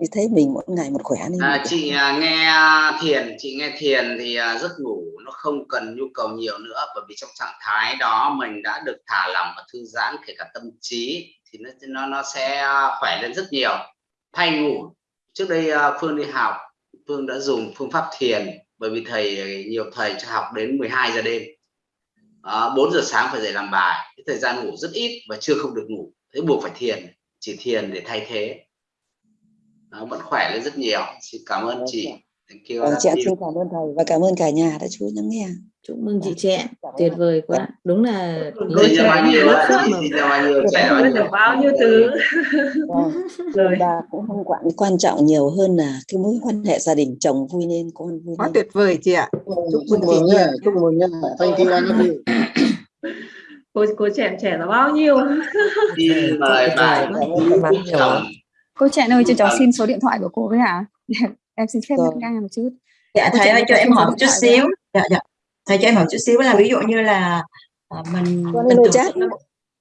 thì thấy mình mỗi ngày một khỏe nên à, chị à, nghe thiền chị nghe thiền thì à, giấc ngủ nó không cần nhu cầu nhiều nữa bởi vì trong trạng thái đó mình đã được thả lỏng và thư giãn kể cả tâm trí thì nó nó nó sẽ khỏe lên rất nhiều. Thay ngủ trước đây à, Phương đi học Phương đã dùng phương pháp thiền bởi vì thầy nhiều thầy cho học đến 12 giờ đêm. À, 4 giờ sáng phải dậy làm bài. Cái thời gian ngủ rất ít và chưa không được ngủ. Thế buộc phải thiền chỉ thiền để thay thế nó vẫn khỏe lên rất nhiều. Xin cảm ơn chị. Thank you. Vâng, chị xin cảm ơn thầy và cảm ơn cả nhà đã chú lắng nghe. Chúc mừng chị trẻ tuyệt vời quá. Đúng là lối trẻ bao nhiêu được bao nhiêu thứ rồi. bà cũng không quản quan trọng nhiều hơn là cái mối quan hệ gia đình chồng vui nên con vui quá tuyệt vời chị ạ. Chúc mừng chị nha chúc mừng nha. Thank you anh cô cô trẻ trẻ là bao nhiêu? Mời bà cô trẻ ơi cho cháu xin số điện thoại của cô với hả? Em xin phép ngắt ngang một chút. Dạ thầy ơi cho em hỏi một chút xíu. dạ dạ. Thầy cho em hỏi chút xíu là ví dụ như là à, mình mình tưởng tượng là,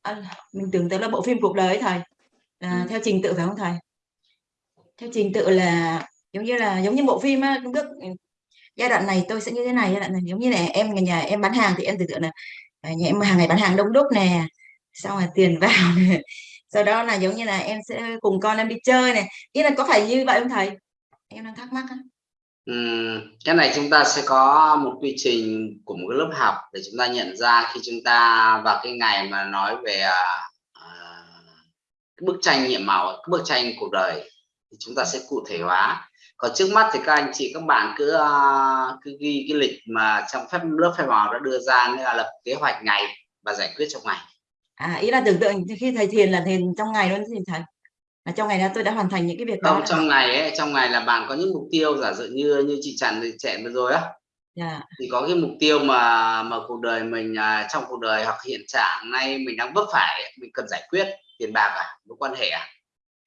à, mình tưởng tượng là bộ phim cuộc đời ấy thầy. Là ừ. theo trình tự phải không thầy? Theo trình tự là giống như là giống như bộ phim á bước giai đoạn này tôi sẽ như thế này giai đoạn này giống như là em nhà, nhà em bán hàng thì em tưởng tượng là à, nhà em hàng ngày bán hàng đông đúc nè xong rồi tiền vào này sau đó là giống như là em sẽ cùng con em đi chơi này. Ý là có phải như vậy không thầy? Em đang thắc mắc á. Ừ, cái này chúng ta sẽ có một quy trình của một lớp học để chúng ta nhận ra khi chúng ta vào cái ngày mà nói về uh, cái bức tranh nhiệm màu cái bức tranh cuộc đời thì chúng ta sẽ cụ thể hóa. Còn trước mắt thì các anh chị các bạn cứ uh, cứ ghi cái lịch mà trong phép lớp phép màu đã đưa ra nghĩa là lập kế hoạch ngày và giải quyết trong ngày à ý là tưởng tượng khi thầy thiền là thiền trong ngày luôn thì thầy là trong ngày đó tôi đã hoàn thành những cái việc đó trong ngày ấy trong ngày là bạn có những mục tiêu giả dụ như như chị chặn thì trẻ vừa rồi á yeah. Dạ. thì có cái mục tiêu mà mà cuộc đời mình à, trong cuộc đời hoặc hiện trạng nay mình đang vấp phải mình cần giải quyết tiền bạc à mối quan hệ à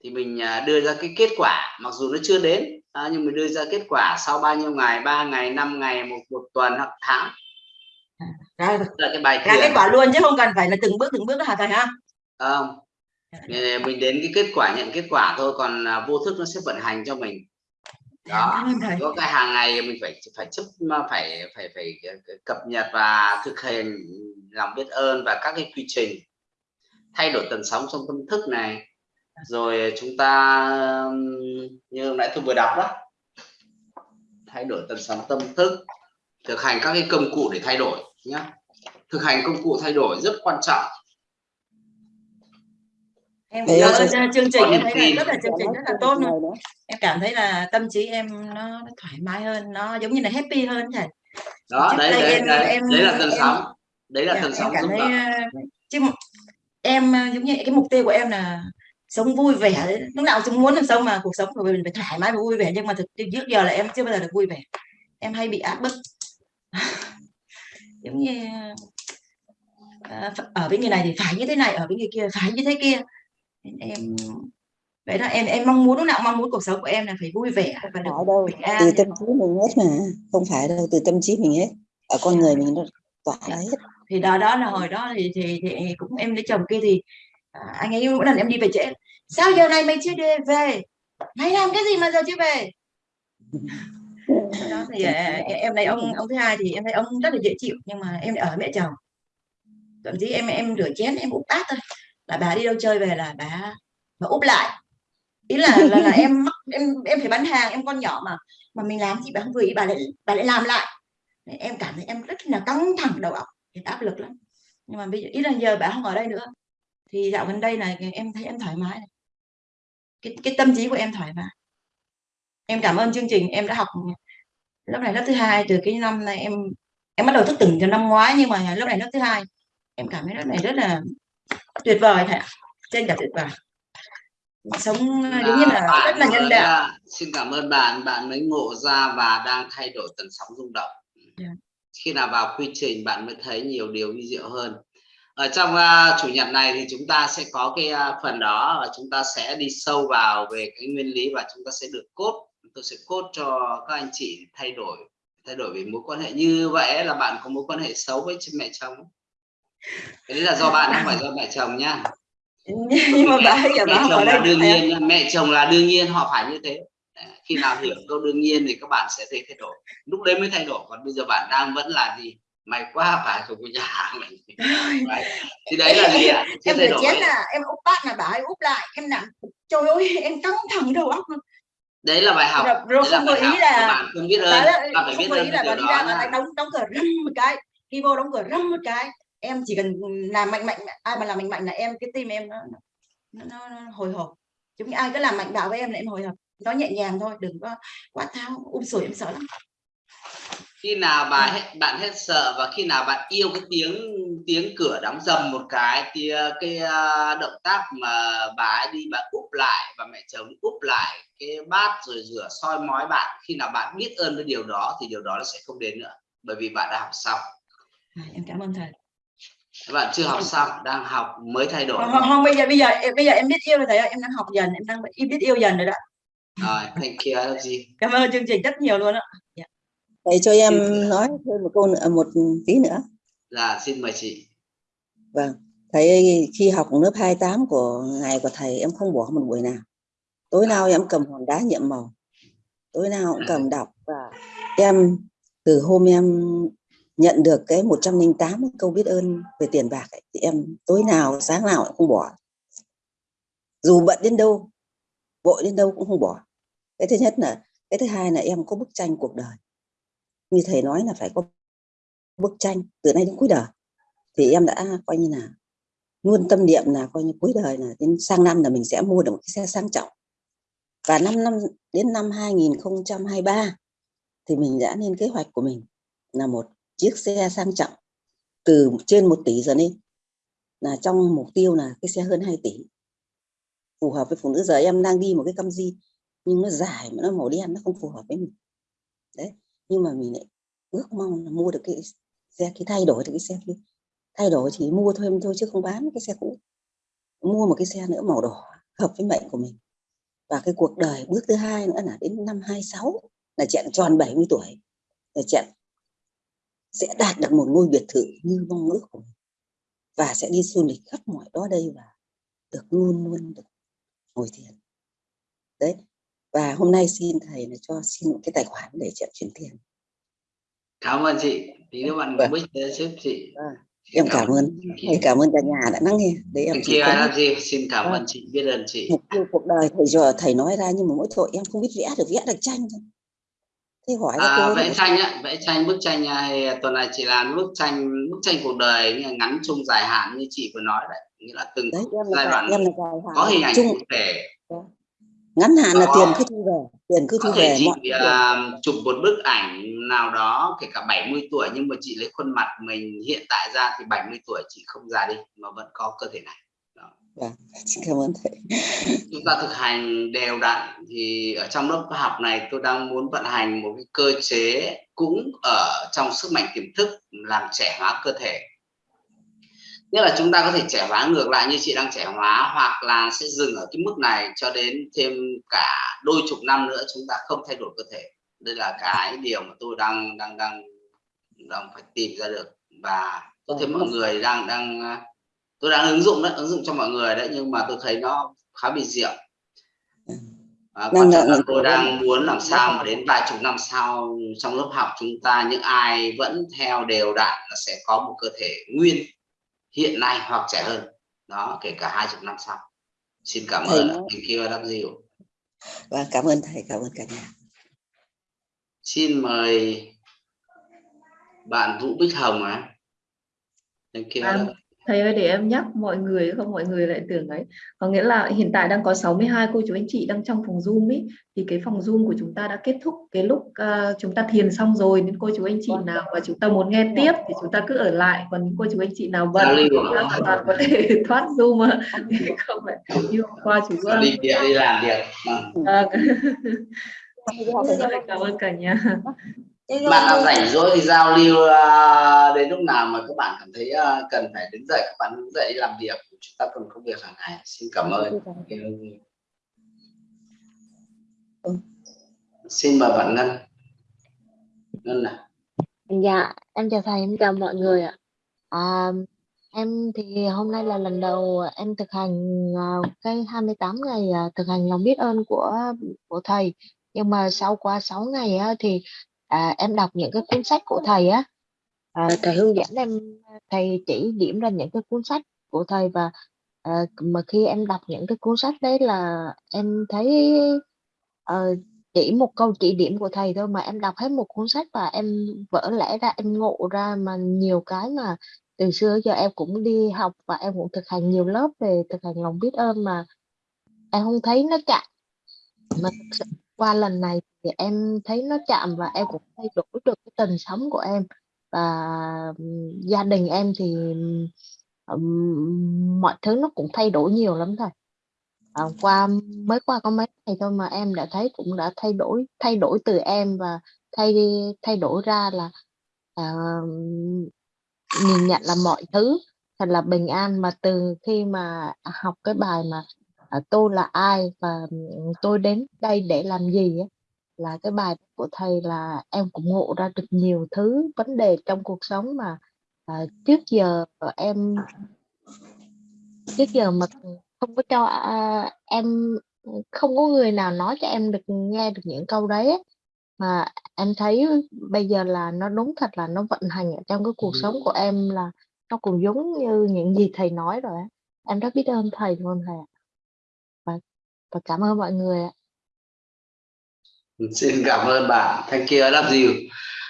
thì mình à, đưa ra cái kết quả mặc dù nó chưa đến à, nhưng mình đưa ra kết quả sau bao nhiêu ngày ba ngày năm ngày một một tuần hoặc tháng ra, là cái bài ra kết quả luôn chứ không cần phải là từng bước từng bước đó hả thầy ha? Không. Mình đến cái kết quả nhận kết quả thôi còn à, vô thức nó sẽ vận hành cho mình. Đó. Có cái hàng ngày mình phải phải chấp phải phải phải cập nhật và thực hiện lòng biết ơn và các cái quy trình. Thay đổi tần sóng trong tâm thức này. Rồi chúng ta như hôm nãy tôi vừa đọc đó. Thay đổi tần sóng tâm thức. Thực hành các cái công cụ để thay đổi nhé thực hành công cụ thay đổi rất quan trọng. Em cảm ơn chương trình em thấy là rất là chương trình rất là tốt luôn. Em cảm thấy là tâm trí em nó, nó thoải mái hơn nó giống như là happy hơn thầy đó đấy đấy, em, đấy, em, đấy là tần sóng. Đấy là tần sóng cảm thấy ờ, chứ em ờ, giống như cái mục tiêu của em là sống vui vẻ. Lúc nào cũng muốn làm sống mà cuộc sống của mình phải thoải mái và vui vẻ. Nhưng mà thực trước giờ là em chưa bao giờ được vui vẻ. Em hay bị áp bức giống như ờ, ở với người này thì phải như thế này ở với người kia phải như thế kia. Em vậy đó em em mong muốn lúc nào mong muốn cuộc sống của em là phải vui vẻ và được đâu từ tâm trí mình hết mà không phải đâu từ tâm trí mình hết. Ở con người mình nó tỏa dạ. hết. Thì đó đó là hồi đó thì thì, thì cũng em lấy chồng kia thì à, anh ấy mỗi lần em đi về trễ. Sao giờ này mày chưa đi về? Mày làm cái gì mà giờ chưa về đó thì à, em thấy ông ông thứ hai thì em thấy ông rất là dễ chịu nhưng mà em ở mẹ chồng. Thậm chí em em rửa chén em úp bát thôi. Là bà đi đâu chơi về là bà bà úp lại. Ý là là, là em em em phải bán hàng em con nhỏ mà. Mà mình làm gì bà không vừa ý bà lại bà lại làm lại. Em cảm thấy em rất là căng thẳng đầu óc áp lực lắm. Nhưng mà bây giờ ý là giờ bà không ở đây nữa. Thì dạo gần đây này em thấy em thoải mái này. cái cái tâm trí của em thoải mái. Em cảm ơn chương trình em đã học lớp này lớp thứ hai từ cái năm này em em bắt đầu thức tỉnh từ năm ngoái nhưng mà lớp này lớp thứ hai. Em cảm thấy lớp này rất là tuyệt vời thầy trên cả tuyệt vời. Sống giống như là rất là nhân đạo. xin cảm ơn bạn. Bạn mới ngộ ra và đang thay đổi tần sóng rung động. Yeah. Dạ. khi nào vào quy trình bạn mới thấy nhiều điều vi diệu hơn. Ở trong uh, chủ nhật này thì chúng ta sẽ có cái uh, phần đó. Và chúng ta sẽ đi sâu vào về cái nguyên lý và chúng ta sẽ được cốt tôi sẽ cốt cho các anh chị thay đổi thay đổi về mối quan hệ. Như vậy là bạn có mối quan hệ xấu với mẹ chồng. Cái đấy là do bạn không phải do mẹ chồng nhá nhưng mà bà mẹ ở chồng là đương không? nhiên mẹ chồng là đương nhiên họ phải như thế. Khi nào hiểu câu đương nhiên thì các bạn sẽ thấy thay đổi. Lúc đấy mới thay đổi còn bây giờ bạn đang vẫn là gì? Mày quá phải của nhà mình Đấy. thì đấy là gì ạ? Em đổi chén là em úp bát là bà ấy úp lại em nặng trời ơi em căng thẳng đầu óc đấy là bài học. Rồi, rồi là không có học ý các là bạn không biết ơn ấy bạn phải biết ơn là bà đi ra nha đóng đóng cửa râm một cái đi vô đóng cửa râm một cái. Em chỉ cần làm mạnh mạnh ai mà làm mạnh mạnh là em cái tim em nó nó, nó, nó hồi hộp. Chúng ai cứ làm mạnh bạo với em là em hồi hộp. Nó nhẹ nhàng thôi đừng có quá thao um sủi em sợ lắm khi nào bà hết bạn hết sợ và khi nào bạn yêu cái tiếng tiếng cửa đóng dầm một cái thì cái động tác mà bà ấy đi bà úp lại và mẹ chồng úp lại cái bát rồi rửa soi mói bạn khi nào bạn biết ơn cái điều đó thì điều đó nó sẽ không đến nữa bởi vì bạn đã học xong. À, em cảm ơn thầy. Các bạn chưa học xong đang học mới thay đổi. Không, không, không bây giờ bây giờ em- bây giờ em biết yêu rồi thầy ơi em đang học dần em đang biết yêu dần rồi đó. Rồi thank you gì cảm ơn chương trình rất nhiều luôn á Thầy cho em nói thêm một câu nữa, một tí nữa. là xin mời chị Vâng, thầy khi học lớp 28 của ngày của thầy em không bỏ một buổi nào. Tối nào em cầm hòn đá nhiệm màu. Tối nào cũng cầm đọc và em từ hôm em nhận được cái 108 câu biết ơn về tiền bạc ấy, thì em tối nào sáng nào cũng không bỏ. Dù bận đến đâu, vội đến đâu cũng không bỏ. Cái thứ nhất là cái thứ hai là em có bức tranh cuộc đời. Như thầy nói là phải có bức tranh từ nay đến cuối đời. Thì em đã coi như là luôn tâm niệm là coi như cuối đời là đến sang năm là mình sẽ mua được một cái xe sang trọng. Và năm năm, đến năm 2023 thì mình đã lên kế hoạch của mình là một chiếc xe sang trọng từ trên 1 tỷ giờ lên, là trong mục tiêu là cái xe hơn 2 tỷ. Phù hợp với phụ nữ. Giờ em đang đi một cái Camry nhưng nó dài mà nó màu đen, nó không phù hợp với mình. Đấy nhưng mà mình lại ước mong là mua được cái xe, cái thay đổi được cái xe kia. Thay đổi chỉ mua thêm thôi chứ không bán cái xe cũ. Mua một cái xe nữa màu đỏ, hợp với mệnh của mình. Và cái cuộc đời bước thứ hai nữa là đến năm 26 là chẹn tròn 70 tuổi. Là chẹn sẽ đạt được một ngôi biệt thự như mong ước của mình. Và sẽ đi du lịch khắp mọi đó đây và được luôn luôn được ngồi thiền. Đấy và hôm nay xin thầy là cho xin một cái tài khoản để chẹn chuyển tiền. Cảm ơn chị. Tí nữa bạn Vâng. bích giúp chị. À, em cảm ơn. Thầy cảm ơn cả nhà đã lắng nghe. Đấy em có làm gì? Xin cảm Vâng. ơn chị. Biết ơn chị. Mục tiêu cuộc đời thầy giờ thầy nói ra nhưng mà mỗi tội em không biết vẽ được vẽ được tranh thôi. Thế hỏi À, vẽ tranh á, vẽ tranh bức tranh này tuần này chị làm bức tranh bức tranh cuộc đời ngắn chung dài hạn như chị vừa nói đấy. Nghĩa là từng đấy giai đoạn em là có hình ảnh chung cụ thể ngắn hạn là Có. tiền cứ thu về tiền cứ thu có thể về chị mọi à, chụp một bức ảnh nào đó kể cả 70 tuổi nhưng mà chị lấy khuôn mặt mình hiện tại ra thì 70 tuổi chị không già đi mà vẫn có cơ thể này. Vâng, xin cảm ơn thầy. Chúng ta thực hành đều đặn thì ở trong lớp học này tôi đang muốn vận hành một cái cơ chế cũng ở trong sức mạnh tiềm thức làm trẻ hóa cơ thể nghĩa là chúng ta có thể trẻ hóa ngược lại như chị đang trẻ hóa hoặc là sẽ dừng ở cái mức này cho đến thêm cả đôi chục năm nữa chúng ta không thay đổi cơ thể. Đây là cái điều mà tôi đang đang đang đang phải tìm ra được. Và tôi thấy mọi người đang đang tôi đang ứng dụng đấy ứng dụng cho mọi người đấy nhưng mà tôi thấy nó khá bị diệu. À, quan Năng trọng là lượng tôi đang muốn làm sao mà đến vài chục năm sau trong lớp học chúng ta những ai vẫn theo đều đặn là sẽ có một cơ thể nguyên hiện nay hoặc trẻ hơn. Đó kể cả hai chục năm sau. Xin cảm Thầy ơn nói- thank you đáp diệu. Và cảm ơn thầy cảm ơn cả nhà. Xin mời bạn Vũ Bích Hồng á thank you À, Thầy ơi để em nhắc mọi người không mọi người lại tưởng ấy. Có nghĩa là hiện tại đang có 62 cô chú anh chị đang trong phòng Zoom ý. Thì cái phòng Zoom của chúng ta đã kết thúc cái lúc à, chúng ta thiền xong rồi. Nên cô chú anh chị nào mà chúng ta muốn nghe tiếp thì chúng ta cứ ở lại. Còn những cô chú anh chị nào bận hoàn toàn có thể thoát Zoom mà thì không phải như hôm qua chú đi việc đi làm việc. Vâng. Rồi, cảm ơn cả nhà bạn nào rảnh rỗi thì giao lưu à, đến lúc nào mà các bạn cảm thấy à, cần phải đứng dậy các bạn đứng dậy đi làm việc chúng ta còn công việc hàng ngày. Xin cảm ơn. Ừ. xin mời bạn Ngân. Ngân nào Dạ, em chào thầy, em chào mọi người ạ. À, em thì hôm nay là lần đầu em thực hành à, cái 28 ngày à, thực hành lòng biết ơn của của thầy. Nhưng mà sau qua 6 ngày á, thì à, em đọc những cái cuốn sách của thầy á. À, thầy hướng dẫn. em thầy chỉ điểm ra những cái cuốn sách của thầy và à, mà khi em đọc những cái cuốn sách đấy là em thấy ờ, chỉ một câu chỉ điểm của thầy thôi mà em đọc hết một cuốn sách và em vỡ lẽ ra em ngộ ra mà nhiều cái mà từ xưa giờ em cũng đi học và em cũng thực hành nhiều lớp về thực hành lòng biết ơn mà em không thấy nó chạm. Mà qua lần này thì em thấy nó chạm và em cũng thay đổi được cái tần sống của em. Và gia đình em thì mọi thứ nó cũng thay đổi nhiều lắm thôi. À, qua mới qua có mấy ngày thôi mà em đã thấy cũng đã thay đổi thay đổi từ em và thay đi thay đổi ra là à, nhìn nhận là mọi thứ thật là bình an. Mà từ khi mà học cái bài mà à, tôi là ai và tôi đến đây để làm gì ấy, là cái bài của thầy là em cũng ngộ ra được nhiều thứ vấn đề trong cuộc sống mà à, trước giờ em trước giờ mà không có cho à, em không có người nào nói cho em được nghe được những câu đấy mà em thấy bây giờ là nó đúng thật là nó vận hành ở trong cái cuộc sống của em là nó cũng giống như những gì thầy nói rồi á. em rất biết ơn thầy luôn thầy ạ. và và cảm ơn mọi người ạ xin cảm ơn bạn. Thank you. I love you.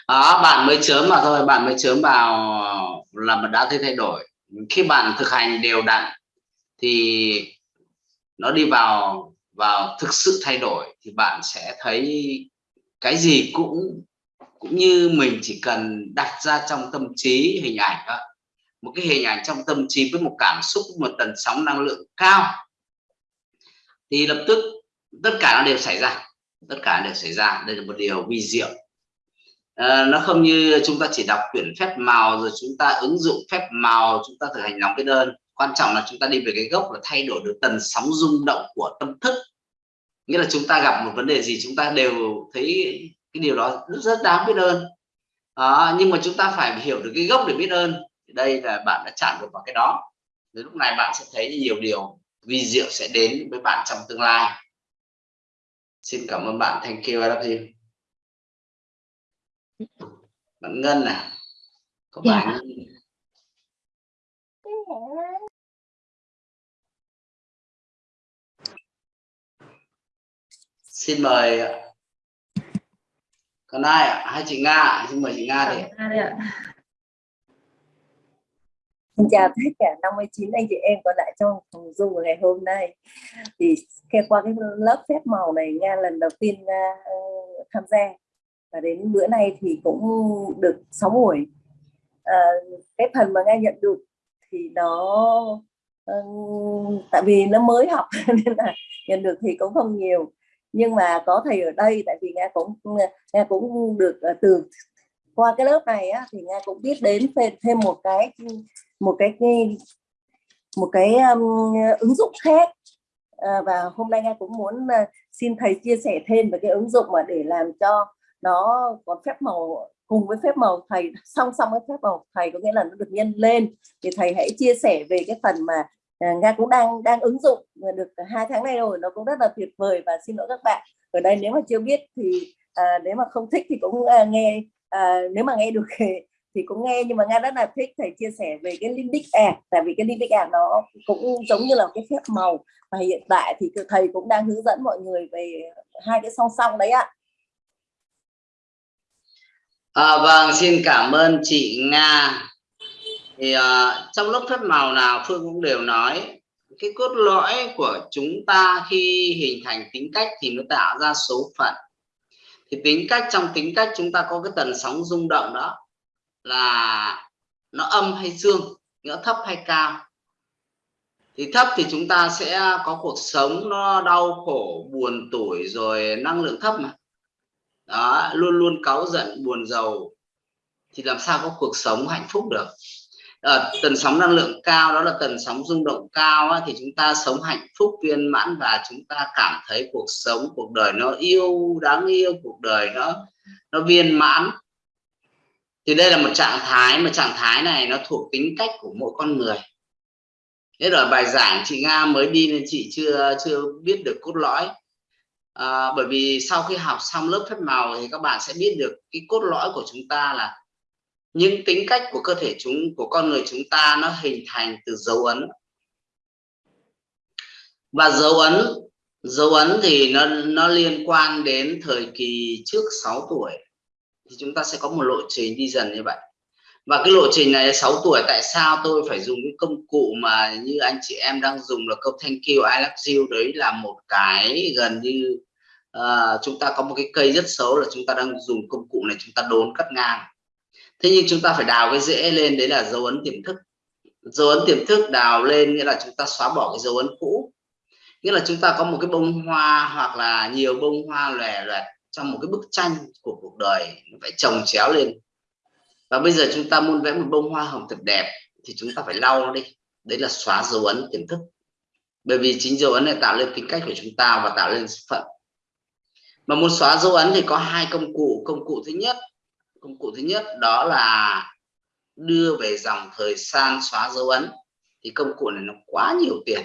Đó, bạn mới chớm mà thôi. Bạn mới chớm vào là bạn đã thấy thay đổi. Khi bạn thực hành đều đặn thì nó đi vào vào thực sự thay đổi thì bạn sẽ thấy cái gì cũng cũng như mình chỉ cần đặt ra trong tâm trí hình ảnh đó. Một cái hình ảnh trong tâm trí với một cảm xúc, một tần sóng năng lượng cao thì lập tức tất cả nó đều xảy ra tất cả đều xảy ra. Đây là một điều vi diệu. À, nó không như chúng ta chỉ đọc quyển phép màu rồi chúng ta ứng dụng phép màu chúng ta thực hành lòng biết ơn. Quan trọng là chúng ta đi về cái gốc là thay đổi được tần sóng rung động của tâm thức. Nghĩa là chúng ta gặp một vấn đề gì chúng ta đều thấy cái điều đó rất, rất đáng biết ơn. À, nhưng mà chúng ta phải hiểu được cái gốc để biết ơn. Thì đây là bạn đã chạm được vào cái đó. Đến lúc này bạn sẽ thấy nhiều điều vi diệu sẽ đến với bạn trong tương lai xin cảm ơn bạn. Thank you you bạn Ngân à có Dạ. bạn xin mời còn ai ạ? Hai chị Nga xin mời chị Nga đi. Xin chào tất cả 59 anh chị em có lại trong phòng Zoom ngày hôm nay. Thì qua cái lớp phép màu này Nga lần đầu tiên uh, tham gia và đến bữa nay thì cũng được 6 buổi. Uh, cái phần mà Nga nhận được thì nó uh, tại vì nó mới học nên là nhận được thì cũng không nhiều nhưng mà có thầy ở đây tại vì Nga cũng Nga cũng được uh, từ qua cái lớp này á, thì Nga cũng biết đến thêm, thêm một cái một cái một cái um, ứng dụng khác. À, và hôm nay Nga cũng muốn uh, xin thầy chia sẻ thêm về cái ứng dụng mà để làm cho nó có phép màu cùng với phép màu thầy song song với phép màu thầy có nghĩa là nó được nhân lên. Thì thầy hãy chia sẻ về cái phần mà uh, Nga cũng đang đang ứng dụng được hai tháng nay rồi nó cũng rất là tuyệt vời. Và xin lỗi các bạn ở đây nếu mà chưa biết thì à, nếu mà không thích thì cũng à, nghe à, nếu mà nghe được thì, cũng nghe nhưng mà nga rất là thích thầy chia sẻ về cái limbic app tại vì cái limbic app nó cũng giống như là cái phép màu. Và hiện tại thì thầy cũng đang hướng dẫn mọi người về hai cái song song đấy ạ. À, vâng xin cảm ơn chị Nga. Thì uh, trong lớp phép màu nào Phương cũng đều nói cái cốt lõi của chúng ta khi hình thành tính cách thì nó tạo ra số phận. Thì tính cách trong tính cách chúng ta có cái tần sóng rung động đó là nó âm hay dương nó thấp hay cao. Thì thấp thì chúng ta sẽ có cuộc sống nó đau khổ buồn tủi rồi năng lượng thấp mà. Đó luôn luôn cáu giận buồn giàu. Thì làm sao có cuộc sống hạnh phúc được? À, tần sóng năng lượng cao đó là tần sóng rung động cao á, thì chúng ta sống hạnh phúc viên mãn và chúng ta cảm thấy cuộc sống cuộc đời nó yêu đáng yêu cuộc đời nó nó viên mãn thì đây là một trạng thái mà trạng thái này nó thuộc tính cách của mỗi con người. Thế rồi bài giảng chị Nga mới đi nên chị chưa chưa biết được cốt lõi. À, bởi vì sau khi học xong lớp phép màu thì các bạn sẽ biết được cái cốt lõi của chúng ta là những tính cách của cơ thể chúng của con người chúng ta nó hình thành từ dấu ấn. Và dấu ấn dấu ấn thì nó nó liên quan đến thời kỳ trước 6 tuổi thì chúng ta sẽ có một lộ trình đi dần như vậy. Và cái lộ trình này 6 tuổi tại sao tôi phải dùng cái công cụ mà như anh chị em đang dùng là câu thank you I love you đấy là một cái gần như uh, chúng ta có một cái cây rất xấu là chúng ta đang dùng công cụ này chúng ta đốn cắt ngang. Thế nhưng chúng ta phải đào cái rễ lên đấy là dấu ấn tiềm thức. Dấu ấn tiềm thức đào lên nghĩa là chúng ta xóa bỏ cái dấu ấn cũ. Nghĩa là chúng ta có một cái bông hoa hoặc là nhiều bông hoa lòe loẹt trong một cái bức tranh của cuộc đời nó phải trồng chéo lên. Và bây giờ chúng ta muốn vẽ một bông hoa hồng thật đẹp thì chúng ta phải lau nó đi. Đấy là xóa dấu ấn tiềm thức. Bởi vì chính dấu ấn này tạo lên tính cách của chúng ta và tạo lên phận. Mà muốn xóa dấu ấn thì có hai công cụ. Công cụ thứ nhất, công cụ thứ nhất đó là đưa về dòng thời gian xóa dấu ấn. Thì công cụ này nó quá nhiều tiền.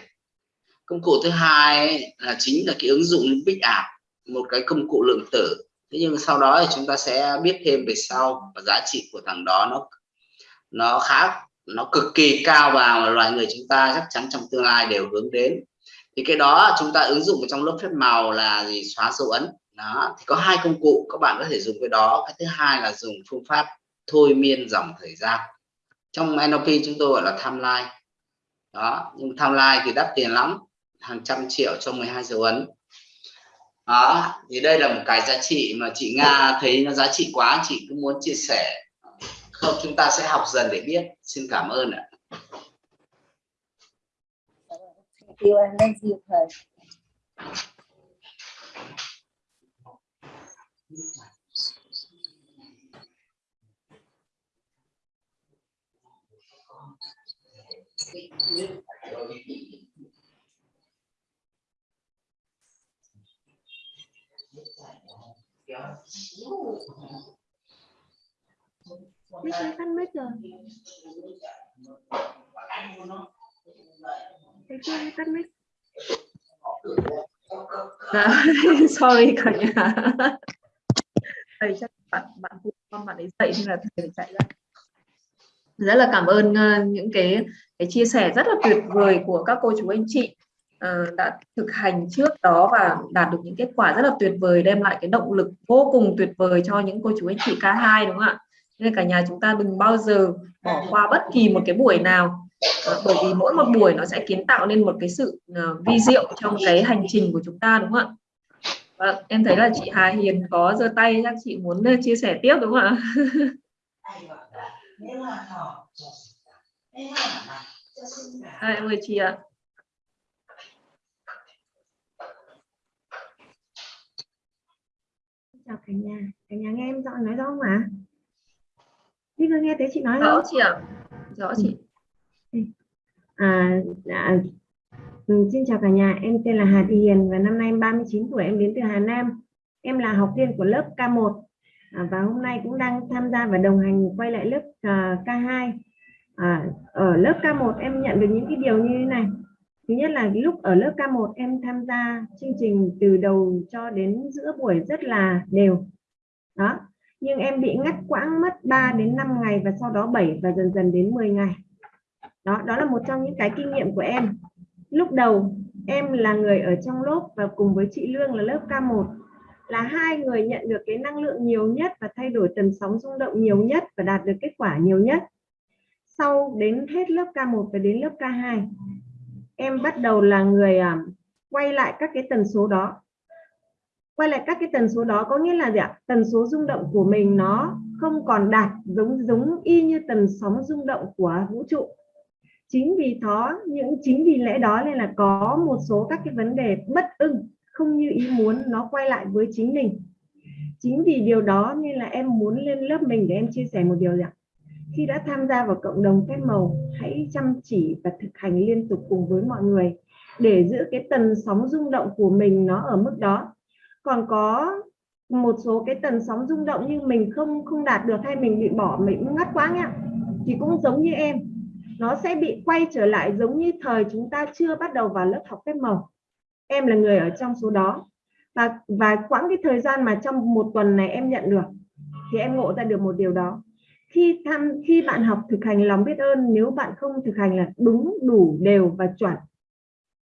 Công cụ thứ hai là chính là cái ứng dụng big app một cái công cụ lượng tử. Thế nhưng sau đó thì chúng ta sẽ biết thêm về sau và giá trị của thằng đó nó nó khác nó cực kỳ cao và loài người chúng ta chắc chắn trong tương lai đều hướng đến. Thì cái đó chúng ta ứng dụng trong lớp phép màu là gì? Xóa dấu ấn. Đó, thì có hai công cụ các bạn có thể dùng cái đó. Cái thứ hai là dùng phương pháp thôi miên dòng thời gian. Trong NLP chúng tôi gọi là timeline. Đó, nhưng timeline thì đắt tiền lắm. Hàng trăm triệu cho 12 dấu ấn đó, thì đây là một cái giá trị mà chị Nga thấy nó giá trị quá, chị cũng muốn chia sẻ. Không, chúng ta sẽ học dần để biết. Xin cảm ơn ạ. Thank you and thank you, thầy. Mấy ơi, tắt mic rồi. Thấy chưa, tắt mic. À, sorry cả nhà thầy chắc bạn bạn phụ con bạn ấy dậy nên là thầy phải chạy ra rất là cảm ơn ờ, những cái cái chia sẻ rất là tuyệt vời của các cô chú anh chị uh, đã thực hành trước đó và đạt được những kết quả rất là tuyệt vời đem lại cái động lực vô cùng tuyệt vời cho những cô chú anh chị K2 đúng không ạ? Nên cả nhà chúng ta đừng bao giờ bỏ qua bất kỳ một cái buổi nào. Ờ, bởi vì mỗi một buổi nó sẽ kiến tạo nên một cái sự uh, vi diệu trong cái hành trình của chúng ta đúng không ạ? Và em thấy là chị Hà Hiền có giơ tay chắc chị muốn chia sẻ tiếp đúng không ạ? Em mời chị ạ Chào cả nhà, cả nhà nghe em rõ nói rõ không ạ? Đi vừa nghe thấy chị nói rõ không? chị ạ rõ chị À, à, ừ, xin chào cả nhà, em tên là Hà Thị Hiền và năm nay em 39 tuổi, em đến từ Hà Nam. Em là học viên của lớp K1 à, và hôm nay cũng đang tham gia và đồng hành quay lại lớp à, K2. À, ở lớp K1 em nhận được những cái điều như thế này. Thứ nhất là lúc ở lớp K1 em tham gia chương trình từ đầu cho đến giữa buổi rất là đều. Đó. Nhưng em bị ngắt quãng mất 3 đến 5 ngày và sau đó 7 và dần dần đến 10 ngày đó đó là một trong những cái kinh nghiệm của em lúc đầu, em là người ở trong lớp và cùng với chị Lương là lớp K1 là hai người nhận được cái năng lượng nhiều nhất và thay đổi tần sóng rung động nhiều nhất và đạt được kết quả nhiều nhất sau đến hết lớp K1 và đến lớp K2 em bắt đầu là người à, quay lại các cái tần số đó. Quay lại các cái tần số đó có nghĩa là gì ạ? Tần số rung động của mình nó không còn đạt giống giống y như tần sóng rung động của vũ trụ. Chính vì đó những chính vì lẽ đó nên là có một số các cái vấn đề bất ưng không như ý muốn nó quay lại với chính mình. Chính vì điều đó nên là em muốn lên lớp mình để em chia sẻ một điều ạ khi đã tham gia vào cộng đồng phép màu, hãy chăm chỉ và thực hành liên tục cùng với mọi người để giữ cái tần sóng rung động của mình nó ở mức đó. Còn có một số cái tần sóng rung động nhưng mình không không đạt được hay mình bị bỏ, mình ngắt quá nhá thì cũng giống như em. Nó sẽ bị quay trở lại giống như thời chúng ta chưa bắt đầu vào lớp học phép màu. Em là người ở trong số đó và và quãng cái thời gian mà trong một tuần này em nhận được, thì em ngộ ra được một điều đó khi tham, khi bạn học thực hành lòng biết ơn, nếu bạn không thực hành là đúng, đủ, đều và chuẩn,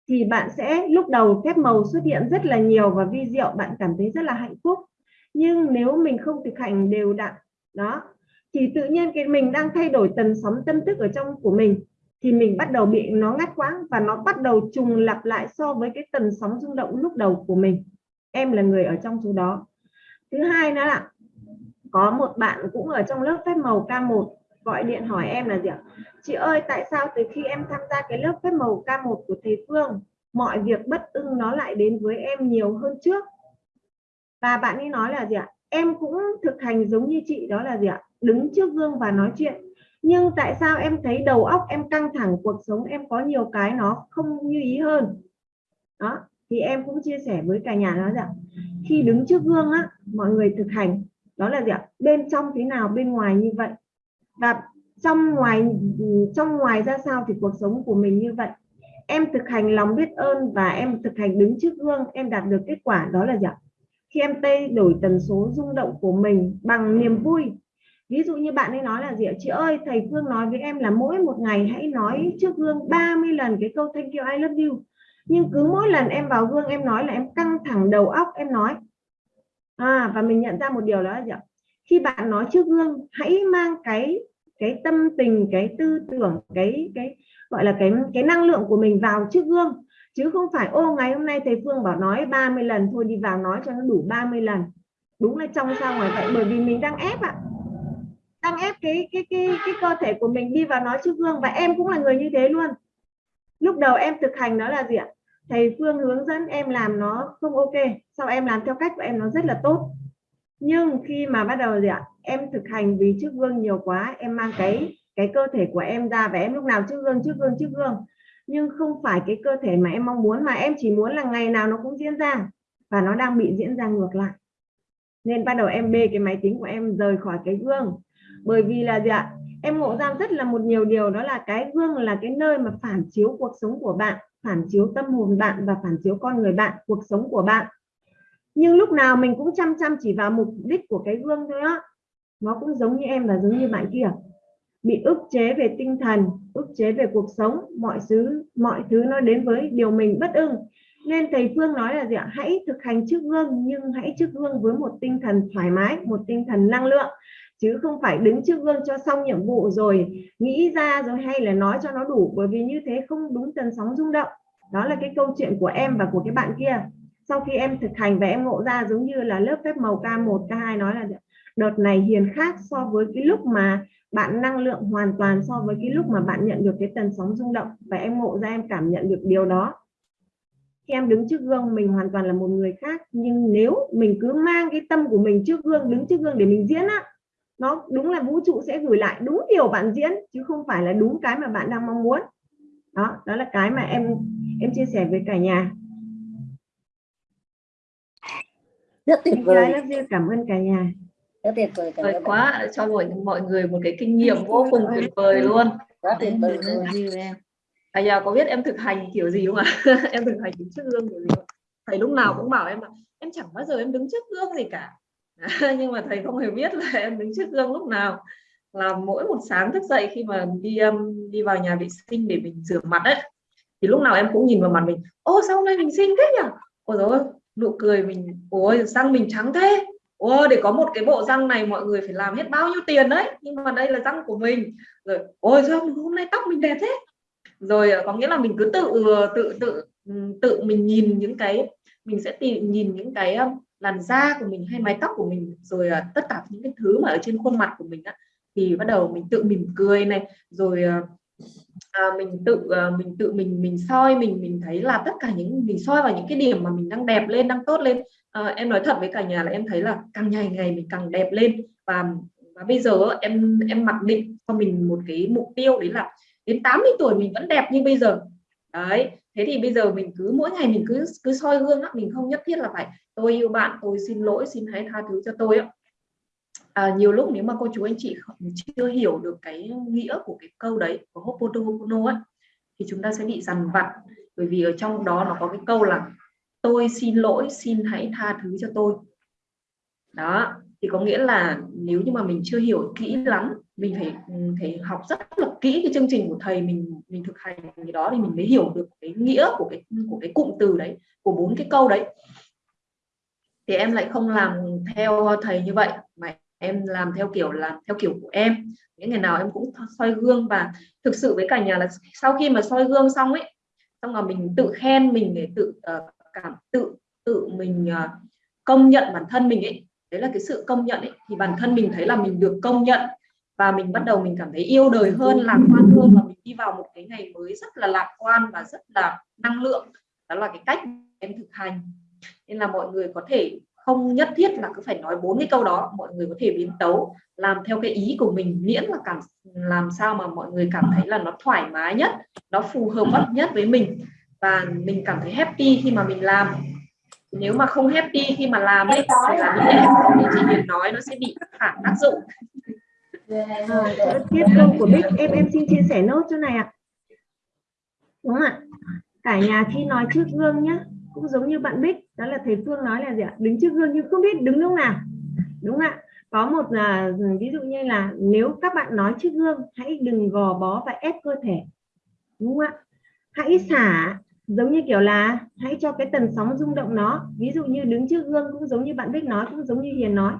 thì bạn sẽ lúc đầu phép màu xuất hiện rất là nhiều và vi diệu, bạn cảm thấy rất là hạnh phúc. Nhưng nếu mình không thực hành đều đặn, đó, thì tự nhiên cái mình đang thay đổi tần sóng tâm thức ở trong của mình, thì mình bắt đầu bị nó ngắt quãng và nó bắt đầu trùng lặp lại so với cái tần sóng rung động lúc đầu của mình. Em là người ở trong số đó. Thứ hai nữa là có một bạn cũng ở trong lớp phép màu K1 gọi điện hỏi em là gì ạ? Chị ơi, tại sao từ khi em tham gia cái lớp phép màu K1 của thầy Phương, mọi việc bất ưng nó lại đến với em nhiều hơn trước? Và bạn ấy nói là gì ạ? Em cũng thực hành giống như chị, đó là gì ạ? Đứng trước gương và nói chuyện. Nhưng tại sao em thấy đầu óc em căng thẳng, cuộc sống em có nhiều cái nó không như ý hơn? Đó, thì em cũng chia sẻ với cả nhà nó rằng khi đứng trước gương á, mọi người thực hành đó là gì ạ? Bên trong thế nào, bên ngoài như vậy. Và trong ngoài trong ngoài ra sao thì cuộc sống của mình như vậy. Em thực hành lòng biết ơn và em thực hành đứng trước gương, em đạt được kết quả. Đó là gì ạ? Khi em thay đổi tần số rung động của mình bằng niềm vui. Ví dụ như bạn ấy nói là gì ạ? Chị ơi, thầy Phương nói với em là mỗi một ngày hãy nói trước gương 30 lần cái câu thank you, I love you. Nhưng cứ mỗi lần em vào gương, em nói là em căng thẳng đầu óc, em nói à, và mình nhận ra một điều đó là gì ạ? Khi bạn nói trước gương hãy mang cái cái tâm tình cái tư tưởng cái cái gọi là cái cái năng lượng của mình vào trước gương. Chứ không phải ô ngày hôm nay thầy Phương bảo nói 30 lần thôi đi vào nói cho nó đủ 30 lần. Đúng là trong sao ngoài vậy? Bởi vì mình đang ép ạ. Đang ép cái cái cái cái cơ thể của mình đi vào nói trước gương và em cũng là người như thế luôn. Lúc đầu em thực hành đó là gì ạ? Thầy Phương hướng dẫn em làm nó không ok, sau em làm theo cách của em nó rất là tốt. Nhưng khi mà bắt đầu gì ạ? Em thực hành vì trước gương nhiều quá, em mang cái cái cơ thể của em ra và em lúc nào trước gương trước gương trước gương nhưng không phải cái cơ thể mà em mong muốn, mà em chỉ muốn là ngày nào nó cũng diễn ra và nó đang bị diễn ra ngược lại. Nên bắt đầu em bê cái máy tính của em rời khỏi cái gương bởi vì là gì ạ? Em ngộ ra rất là một nhiều điều, đó là cái gương là cái nơi mà phản chiếu cuộc sống của bạn phản chiếu tâm hồn bạn và phản chiếu con người bạn, cuộc sống của bạn. Nhưng lúc nào mình cũng chăm chăm chỉ vào mục đích của cái gương thôi á. Nó cũng giống như em và giống như bạn kia. Bị ức chế về tinh thần, ức chế về cuộc sống, mọi thứ mọi thứ nó đến với điều mình bất ưng. Nên thầy Phương nói là gì ạ? Hãy thực hành trước gương, nhưng hãy trước gương với một tinh thần thoải mái, một tinh thần năng lượng chứ không phải đứng trước gương cho xong nhiệm vụ rồi nghĩ ra rồi hay là nói cho nó đủ, bởi vì như thế không đúng tần sóng rung động. Đó là cái câu chuyện của em và của cái bạn kia. Sau khi em thực hành và em ngộ ra giống như là lớp phép màu K1 K2 nói là đợt này hiền khác so với cái lúc mà bạn năng lượng hoàn toàn so với cái lúc mà bạn nhận được cái tần sóng rung động. Và em ngộ ra, em cảm nhận được điều đó. Khi em đứng trước gương, mình hoàn toàn là một người khác. Nhưng nếu mình cứ mang cái tâm của mình trước gương, đứng trước gương để mình diễn á nó đúng là vũ trụ sẽ gửi lại đúng điều bạn diễn chứ không phải là đúng cái mà bạn đang mong muốn. Đó đó là cái mà em em chia sẻ với cả nhà. Rất tuyệt vời. cảm ơn cả nhà. Rất tuyệt vời tuyệt quá cho mọi mọi người một cái kinh nghiệm vô cùng tuyệt vời luôn. Rất tuyệt vời như em. À giờ có biết em thực hành kiểu gì không ạ? Em thực hành đứng trước gương kiểu gì không? thầy lúc nào cũng bảo em là em chẳng bao giờ em đứng trước gương gì cả nhưng mà thầy không hề biết là em đứng trước gương lúc nào. Là mỗi một sáng thức dậy khi mà đi um, đi vào nhà vệ sinh để mình rửa mặt ấy thì lúc nào em cũng nhìn vào mặt mình. Ô sao hôm nay mình xinh thế nhỉ? Ôi rồi nụ cười mình ôi răng mình trắng thế. Ôi để có một cái bộ răng này mọi người phải làm hết bao nhiêu tiền đấy. Nhưng mà đây là răng của mình. Rồi ôi sao hôm nay tóc mình đẹp thế. Rồi ờ, có nghĩa là mình cứ tự ờ, tự tự tự mình nhìn những cái mình sẽ tìm nhìn những cái um, làn da của mình hay mái tóc của mình rồi uh, tất cả những cái thứ mà ở trên khuôn mặt của mình á thì bắt đầu mình tự mỉm cười này rồi uh, à, mình tự mình tự mình mình soi mình mình thấy là tất cả những mình soi vào những cái điểm mà mình đang đẹp lên đang tốt lên. À, em nói thật với cả nhà là em thấy là càng ngày ngày mình càng đẹp lên. Và và bây giờ em em mặc định cho mình một cái mục tiêu đấy là đến 80 tuổi mình vẫn đẹp như bây giờ. Đấy thế thì bây giờ mình cứ mỗi ngày mình cứ cứ soi gương á mình không nhất thiết là phải tôi yêu bạn tôi xin lỗi xin hãy tha thứ cho tôi á. À, nhiều lúc nếu mà cô chú anh chị chưa hiểu được cái nghĩa của cái câu đấy của Ho'oponopono ấy thì chúng ta sẽ bị dằn vặt. Bởi vì ở trong đó nó có cái câu là tôi xin lỗi xin hãy tha thứ cho tôi đó thì có nghĩa là nếu như mà mình chưa hiểu kỹ lắm mình phải ừ, phải học rất là kỹ cái chương trình của thầy mình mình thực hành cái đó thì mình mới hiểu được cái nghĩa của cái của cái cụm từ đấy của bốn cái câu đấy. Thì em lại không làm theo thầy như vậy mà em làm theo kiểu là theo kiểu của em. Những ngày nào em cũng soi gương và thực sự với cả nhà là sau khi mà soi gương xong ấy xong là mình tự khen mình để tự uh, cảm tự tự mình uh, công nhận bản thân mình ấy đấy là cái sự công nhận ấy. Thì bản thân mình thấy là mình được công nhận và mình bắt đầu mình cảm thấy yêu đời hơn, lạc quan hơn và mình đi vào một cái ngày mới rất là lạc quan và rất là năng lượng. Đó là cái cách em thực hành. Nên là mọi người có thể không nhất thiết là cứ phải nói bốn cái câu đó, mọi người có thể biến tấu, làm theo cái ý của mình, miễn là cảm, làm sao mà mọi người cảm thấy là nó thoải mái nhất, nó phù hợp nhất với mình. Và mình cảm thấy happy khi mà mình làm nếu mà không happy khi mà làm ấy thì là những cái như chị Hiền nói nó sẽ bị phản tác dụng. À, tiếp câu của Bích. Em em xin chia sẻ nốt chỗ này ạ. Đúng không ạ? Cả nhà khi nói trước gương nhá cũng giống như bạn Bích. Đó là thầy Phương nói là gì ạ? Đứng trước gương nhưng không biết đứng lúc nào. Đúng không ạ? Có một là ví dụ như là nếu các bạn nói trước gương hãy đừng gò bó và ép cơ thể. Đúng không ạ? Hãy xả giống như kiểu là hãy cho cái tần sóng rung động nó. Ví dụ như đứng trước gương cũng giống như bạn Bích nói cũng giống như Hiền nói.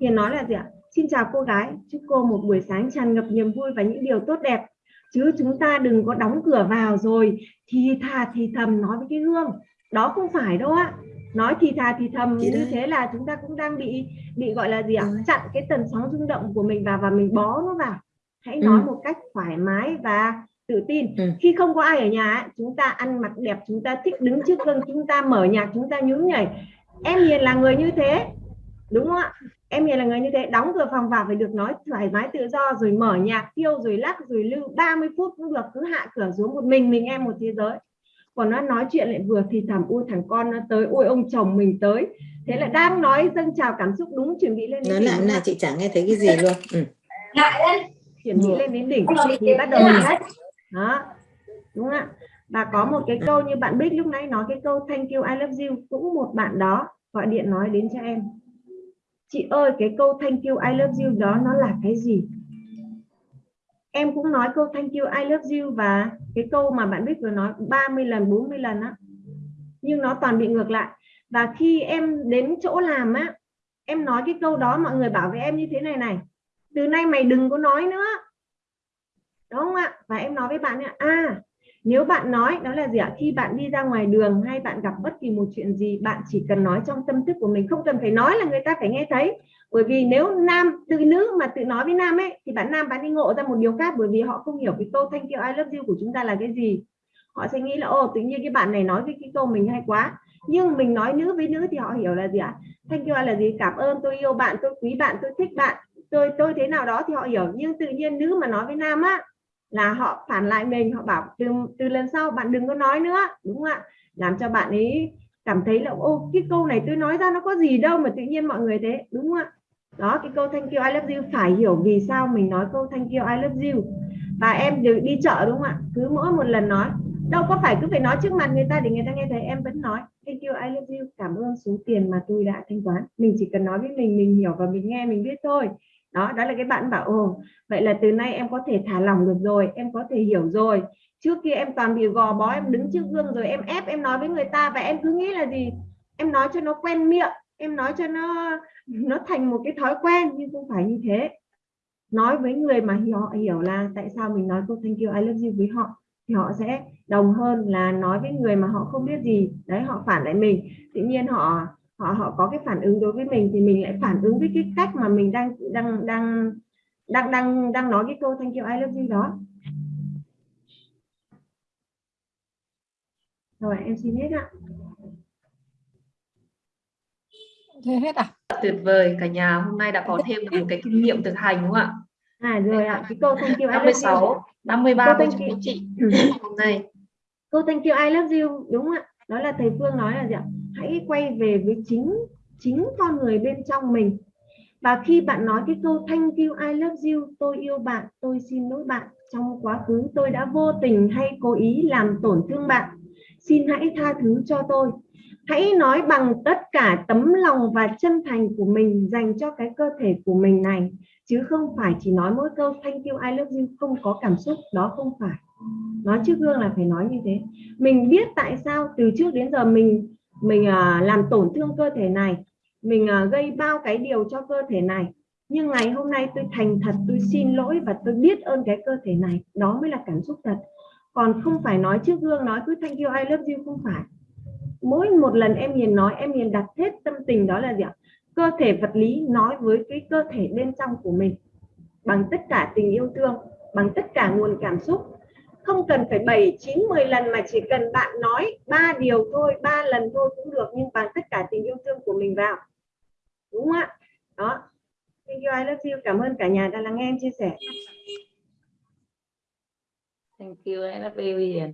Hiền nói là gì ạ? Xin chào cô gái chúc cô một buổi sáng tràn ngập niềm vui và những điều tốt đẹp. Chứ chúng ta đừng có đóng cửa vào rồi thì thà thì thầm nói với cái gương. Đó không phải đâu ạ. Nói thì thà thì thầm như thế là chúng ta cũng đang bị bị gọi là gì ạ? Chặn cái tần sóng rung động của mình vào và mình bó nó vào. Hãy nói một cách thoải mái và tự tin. Ừ. khi không có ai ở nhà ấy, chúng ta ăn mặc đẹp chúng ta thích đứng trước gương chúng ta mở nhạc chúng ta nhún nhảy. Em hiền là người như thế đúng không ạ? Em hiền là người như thế đóng cửa phòng vào phải được nói thoải mái tự do rồi mở nhạc tiêu rồi lắc rồi lưu. 30 phút cũng được cứ hạ cửa xuống một mình mình em một thế giới. Còn nó nói chuyện lại vừa thì thầm ui thằng con nó tới ui ông chồng mình tới. Thế là đang nói dâng trào cảm xúc đúng chuẩn bị lên nói lại là chị chẳng nghe thấy cái gì luôn. Ừ. ạ? chuẩn bị lên đến đỉnh. Thì bắt đầu hết đó, đúng không ạ? Và có một cái câu như bạn Bích lúc nãy nói, cái câu thank you, I love you cũng một bạn đó gọi điện nói đến cho em. Chị ơi, cái câu thank you, I love you đó nó là cái gì? Em cũng nói câu thank you, I love you và cái câu mà bạn Bích vừa nói 30 lần 40 lần á, nhưng nó toàn bị ngược lại. Và khi em đến chỗ làm á, em nói cái câu đó, mọi người bảo với em như thế này này, từ nay mày đừng có nói nữa đúng không ạ? Và em nói với bạn ạ à nếu bạn nói, đó là gì ạ? Khi bạn đi ra ngoài đường hay bạn gặp bất kỳ một chuyện gì, bạn chỉ cần nói trong tâm thức của mình, không cần phải nói là người ta phải nghe thấy. Bởi vì nếu nam từ nữ mà tự nói với nam ấy, thì bạn nam bạn đi ngộ ra một điều khác, bởi vì họ không hiểu cái câu thank you, I love you của chúng ta là cái gì. Họ sẽ nghĩ là ô tự nhiên cái bạn này nói với cái câu mình hay quá. Nhưng mình nói nữ với nữ thì họ hiểu là gì ạ? Thank you là gì? Cảm ơn, tôi yêu bạn, tôi quý bạn, tôi thích bạn, tôi tôi thế nào đó thì họ hiểu. Nhưng tự nhiên nữ mà nói với nam á là họ phản lại mình, họ bảo từ từ lần sau bạn đừng có nói nữa, đúng không ạ? Làm cho bạn ấy cảm thấy là, ô, cái câu này tôi nói ra nó có gì đâu mà tự nhiên mọi người thế, đúng không ạ? Đó, cái câu thank you, I love you, phải hiểu vì sao mình nói câu thank you, I love you. Và em được đi chợ, đúng không ạ? Cứ mỗi một lần nói, đâu có phải cứ phải nói trước mặt người ta để người ta nghe thấy, em vẫn nói, thank you, I love you, cảm ơn số tiền mà tôi đã thanh toán. Mình chỉ cần nói với mình mình hiểu và mình nghe, mình biết thôi đó đó là cái bạn bảo, ồ, vậy là từ nay em có thể thả lỏng được rồi, em có thể hiểu rồi. Trước kia em toàn bị gò bó, em đứng trước gương rồi em ép, em nói với người ta và em cứ nghĩ là gì? Em nói cho nó quen miệng, em nói cho nó nó thành một cái thói quen, nhưng không phải như thế. Nói với người mà họ hiểu là tại sao mình nói câu thank you, I love you với họ, thì họ sẽ đồng hơn là nói với người mà họ không biết gì. Đấy, họ phản lại mình. Tự nhiên họ họ họ có cái phản ứng đối với mình thì mình lại phản ứng với cái cách mà mình đang đang đang đang đang đang nói cái câu thank you I love you đó. Rồi em xin hết ạ. Thế hết à? Tuyệt vời cả nhà hôm nay đã có thêm được một cái kinh nghiệm thực hành đúng không ạ? À rồi ạ. Cái câu thank you I love you 56 53 Câu cô thank chú you. anh chị hôm nay. Câu thank you I love you đúng không ạ? Đó là thầy Phương nói là gì ạ hãy quay về với chính chính con người bên trong mình. Và khi bạn nói cái câu, thank you, I love you, tôi yêu bạn, tôi xin lỗi bạn trong quá khứ, tôi đã vô tình hay cố ý làm tổn thương bạn. Xin hãy tha thứ cho tôi. Hãy nói bằng tất cả tấm lòng và chân thành của mình dành cho cái cơ thể của mình này, chứ không phải chỉ nói mỗi câu, thank you, I love you không có cảm xúc, đó không phải. Nói trước gương là phải nói như thế. Mình biết tại sao từ trước đến giờ mình mình uh, làm tổn thương cơ thể này mình uh, gây bao cái điều cho cơ thể này. Nhưng ngày hôm nay tôi thành thật tôi xin lỗi và tôi biết ơn cái cơ thể này. Đó mới là cảm xúc thật. Còn không phải nói trước gương nói cứ thank you I love you không phải. Mỗi một lần em nhìn nói em nhìn đặt hết tâm tình đó là gì ạ? Cơ thể vật lý nói với cái cơ thể bên trong của mình bằng tất cả tình yêu thương bằng tất cả nguồn cảm xúc không cần phải 7, 9, 10 lần mà chỉ cần bạn nói ba điều thôi, ba lần thôi cũng được nhưng bằng tất cả tình yêu thương của mình vào. Đúng không ạ? Đó. Thank you, I love you. Cảm ơn cả nhà đã lắng nghe em chia sẻ. Thank you, I love you Hiền.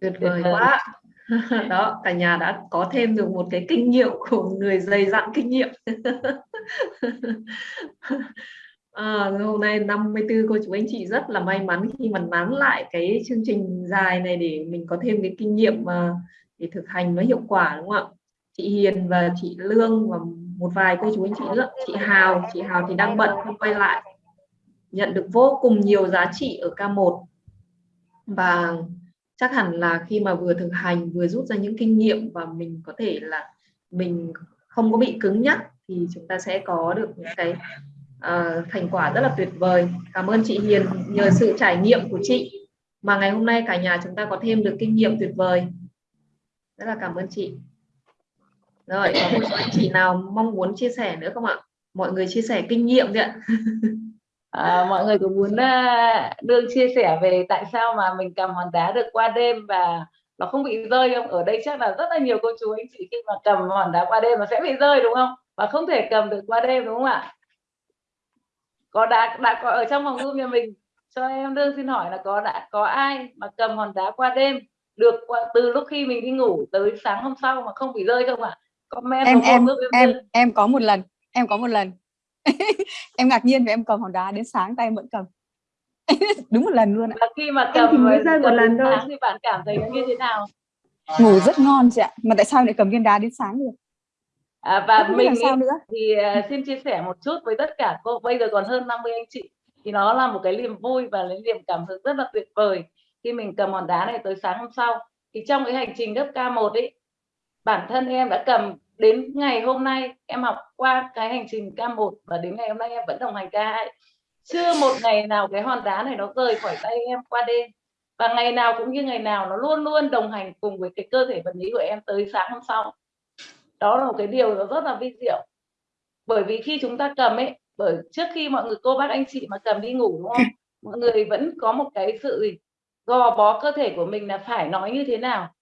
tuyệt vời. quá đó cả nhà đã có thêm được một cái kinh nghiệm của người dày dặn kinh nghiệm à, hôm nay 54 cô chú anh chị rất là may mắn khi mà nán lại cái chương trình dài này để mình có thêm cái kinh nghiệm mà để thực hành nó hiệu quả đúng không ạ? Chị Hiền và chị Lương và một vài cô chú anh chị nữa. Chị Hào chị Hào thì đang bận không quay lại. Nhận được vô cùng nhiều giá trị ở K1 và chắc hẳn là khi mà vừa thực hành vừa rút ra những kinh nghiệm và mình có thể là mình không có bị cứng nhắc thì chúng ta sẽ có được những cái uh, thành quả rất là tuyệt vời cảm ơn chị Hiền nhờ sự trải nghiệm của chị mà ngày hôm nay cả nhà chúng ta có thêm được kinh nghiệm tuyệt vời rất là cảm ơn chị rồi có một số anh chị nào mong muốn chia sẻ nữa không ạ mọi người chia sẻ kinh nghiệm đi ạ À, mọi người có muốn à, uh, đương chia sẻ về tại sao mà mình cầm hòn đá được qua đêm và nó không bị rơi không? Ở đây chắc là rất là nhiều cô chú anh chị khi mà cầm hòn đá qua đêm nó sẽ bị rơi đúng không? Và không thể cầm được qua đêm đúng không ạ? Có đã đã có ở trong phòng Zoom nhà mình. Cho em đương xin hỏi là có đã có ai mà cầm hòn đá qua đêm được qua, từ lúc khi mình đi ngủ tới sáng hôm sau mà không bị rơi không ạ? Comment em em em em có một lần em có một lần. Em ngạc nhiên vì em cầm hòn đá đến sáng tay em vẫn cầm. Đúng một lần luôn ạ. Và khi mà Em cầm chỉ mới và rơi một lần thôi. thì bạn cảm thấy như thế nào? ngủ rất ngon chị ạ. Mà tại sao lại cầm viên đá đến sáng được À, và làm mình ý, nữa. thì à, xin chia sẻ một chút với tất cả cô. Bây giờ còn hơn 50 anh chị. Thì nó là một cái niềm vui và cái niềm cảm hứng rất là tuyệt vời. Khi mình cầm hòn đá này tới sáng hôm sau thì trong cái hành trình lớp K1 ấy bản thân em đã cầm đến ngày hôm nay em học qua cái hành trình K1 và đến ngày hôm nay em vẫn đồng hành K2 chưa một ngày nào cái hòn đá này nó rời khỏi tay em qua đêm. Và ngày nào cũng như ngày nào nó luôn luôn đồng hành cùng với cái cơ thể vật lý của em tới sáng hôm sau đó là một cái điều nó rất là vi diệu. Bởi vì khi chúng ta cầm ấy bởi trước khi mọi người cô bác anh chị mà cầm đi ngủ đúng không? Mọi người vẫn có một cái sự gì gò bó cơ thể của mình là phải nói như thế nào.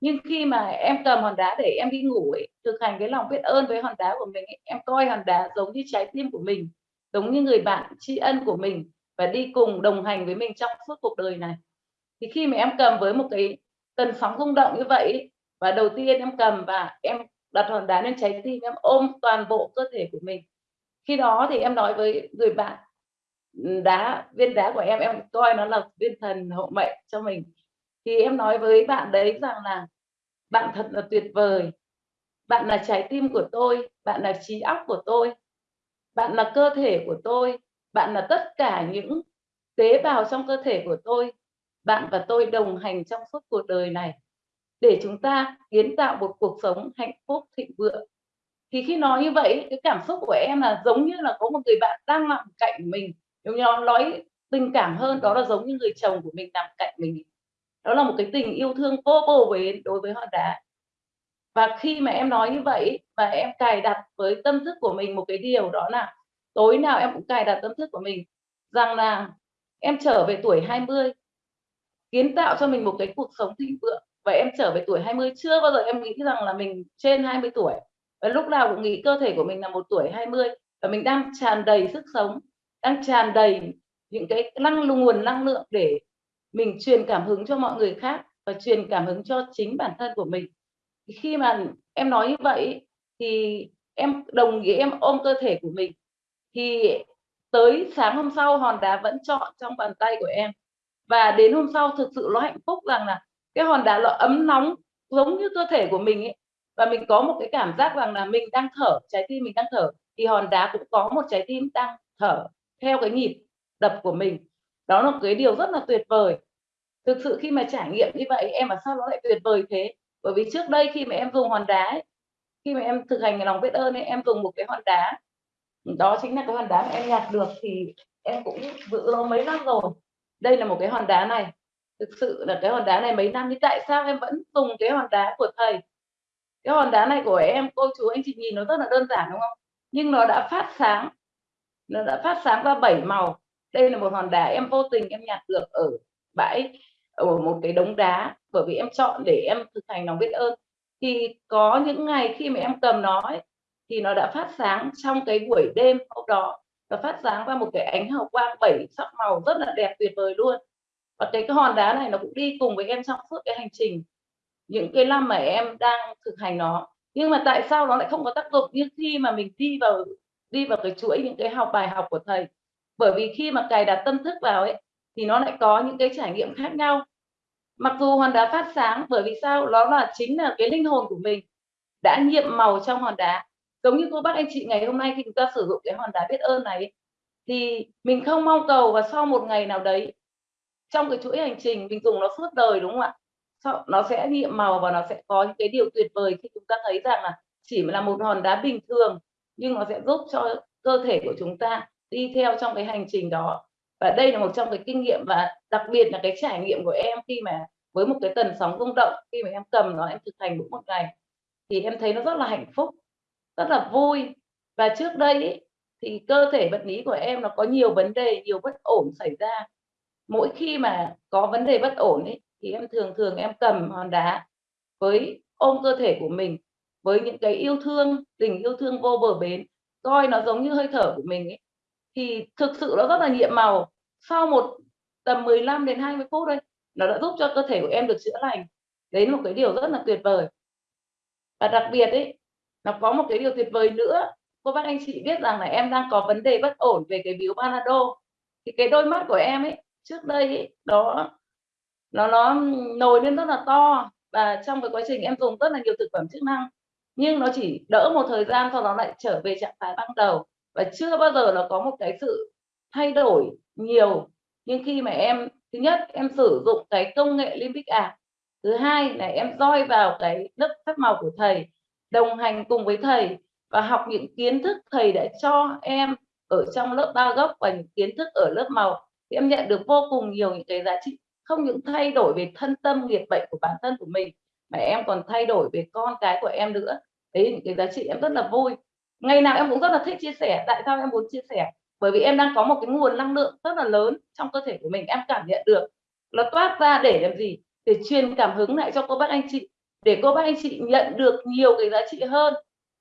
Nhưng khi mà em cầm hòn đá để em đi ngủ ấy thực hành cái lòng biết ơn với hòn đá của mình ấy, em coi hòn đá giống như trái tim của mình giống như người bạn tri ân của mình và đi cùng đồng hành với mình trong suốt cuộc đời này. Thì khi mà em cầm với một cái tần sóng rung động như vậy ấy, và đầu tiên em cầm và em đặt hòn đá lên trái tim em ôm toàn bộ cơ thể của mình. Khi đó thì em nói với người bạn ừ, đá, viên đá của em em coi nó là viên thần hộ mệnh cho mình. Thì em nói với bạn đấy rằng là, bạn thật là tuyệt vời. Bạn là trái tim của tôi, bạn là trí óc của tôi, bạn là cơ thể của tôi, bạn là tất cả những tế bào trong cơ thể của tôi. Bạn và tôi đồng hành trong suốt cuộc đời này để chúng ta kiến tạo một cuộc sống hạnh phúc, thịnh vượng. Thì khi nói như vậy, cái cảm xúc của em là giống như là có một người bạn đang nằm cạnh mình nếu như nói tình cảm hơn, đó là giống như người chồng của mình nằm cạnh mình. Đó là một cái tình yêu thương vô bờ bến đối với hòn đá và khi mà em nói như vậy và em cài đặt với tâm thức của mình một cái điều đó là tối nào em cũng cài đặt tâm thức của mình rằng là em trở về tuổi 20 kiến tạo cho mình một cái cuộc sống thịnh vượng vậy em trở về tuổi 20 chưa bao giờ em nghĩ rằng là mình trên 20 tuổi? Và lúc nào cũng nghĩ cơ thể của mình là một tuổi 20 và mình đang tràn đầy sức sống, đang tràn đầy những cái năng nguồn năng lượng để mình truyền cảm hứng cho mọi người khác và truyền cảm hứng cho chính bản thân của mình. Khi mà em nói như vậy thì em đồng ý, em ôm cơ thể của mình. Thì tới sáng hôm sau, hòn đá vẫn chọn trong bàn tay của em. Và đến hôm sau, thực sự nó hạnh phúc rằng là cái hòn đá nó ấm nóng giống như cơ thể của mình ấy. Và mình có một cái cảm giác rằng là mình đang thở trái tim mình đang thở thì hòn đá cũng có một trái tim đang thở theo cái nhịp đập của mình. Đó là cái điều rất là tuyệt vời. Thực sự khi mà trải nghiệm như vậy em mà sao nó lại tuyệt vời thế? Bởi vì trước đây khi mà em dùng hòn đá ấy, khi mà em thực hành lòng biết ơn ấy, em dùng một cái hòn đá đó chính là cái hòn đá mà em nhặt được thì em cũng giữ nó mấy năm rồi. Đây là một cái hòn đá này thực sự là cái hòn đá này mấy năm thì tại sao em vẫn dùng cái hòn đá của thầy? Cái hòn đá này của em cô chú anh chị nhìn nó rất là đơn giản đúng không? Nhưng nó đã phát sáng. Nó đã phát sáng ra bảy màu. Đây là một hòn đá em vô tình em nhặt được ở bãi ở một cái đống đá bởi vì em chọn để em thực hành lòng biết ơn. Thì có những ngày khi mà em cầm nó ấy, thì nó đã phát sáng trong cái buổi đêm hôm đó. Và phát sáng ra một cái ánh hào quang bảy sắc màu rất là đẹp tuyệt vời luôn và cái, cái hòn đá này nó cũng đi cùng với em trong suốt cái hành trình. Những cái năm mà em đang thực hành nó. Nhưng mà tại sao nó lại không có tác dụng như khi mà mình đi vào đi vào cái chuỗi những cái học bài học của thầy? Bởi vì khi mà cài đặt tâm thức vào ấy thì nó lại có những cái trải nghiệm khác nhau. Mặc dù hòn đá phát sáng bởi vì sao? Nó là chính là cái linh hồn của mình đã nhiệm màu trong hòn đá. Giống như cô bác anh chị ngày hôm nay khi chúng ta sử dụng cái hòn đá biết ơn này thì mình không mong cầu và sau một ngày nào đấy trong cái chuỗi hành trình mình dùng nó suốt đời đúng không ạ? Nó sẽ nhiệm màu và nó sẽ có những cái điều tuyệt vời khi chúng ta thấy rằng là chỉ là một hòn đá bình thường nhưng nó sẽ giúp cho cơ thể của chúng ta đi theo trong cái hành trình đó. Và đây là một trong cái kinh nghiệm và đặc biệt là cái trải nghiệm của em khi mà với một cái tần sóng rung động khi mà em cầm nó em thực hành đúng một ngày thì em thấy nó rất là hạnh phúc rất là vui. Và trước đây ý, thì cơ thể vật lý của em nó có nhiều vấn đề nhiều bất ổn xảy ra mỗi khi mà có vấn đề bất ổn ấy, thì em thường thường em cầm hòn đá với ôm cơ thể của mình với những cái yêu thương tình yêu thương vô bờ bến coi nó giống như hơi thở của mình ấy. Thì thực sự nó rất là nhiệm màu. Sau một tầm 15 đến 20 phút đây nó đã giúp cho cơ thể của em được chữa lành. Đấy là một cái điều rất là tuyệt vời. Và đặc biệt ấy nó có một cái điều tuyệt vời nữa. Cô bác anh chị biết rằng là em đang có vấn đề bất ổn về cái biếu Panado thì cái đôi mắt của em ấy trước đây ấy, đó nó nó nổi lên rất là to và trong cái quá trình em dùng rất là nhiều thực phẩm chức năng. Nhưng nó chỉ đỡ một thời gian sau đó lại trở về trạng thái ban đầu. Và chưa bao giờ nó có một cái sự thay đổi nhiều. Nhưng khi mà em thứ nhất em sử dụng cái công nghệ Limbic art thứ hai là em roi vào cái lớp phép màu của thầy đồng hành cùng với thầy và học những kiến thức thầy đã cho em ở trong lớp ba gốc và những kiến thức ở lớp màu thì em nhận được vô cùng nhiều những cái giá trị, không những thay đổi về thân tâm, nghiệp bệnh của bản thân của mình, mà em còn thay đổi về con cái của em nữa. Đấy, những cái giá trị em rất là vui. Ngày nào em cũng rất là thích chia sẻ, tại sao em muốn chia sẻ? Bởi vì em đang có một cái nguồn năng lượng rất là lớn trong cơ thể của mình, em cảm nhận được. Nó toát ra để làm gì? Để truyền cảm hứng lại cho cô bác anh chị, để cô bác anh chị nhận được nhiều cái giá trị hơn.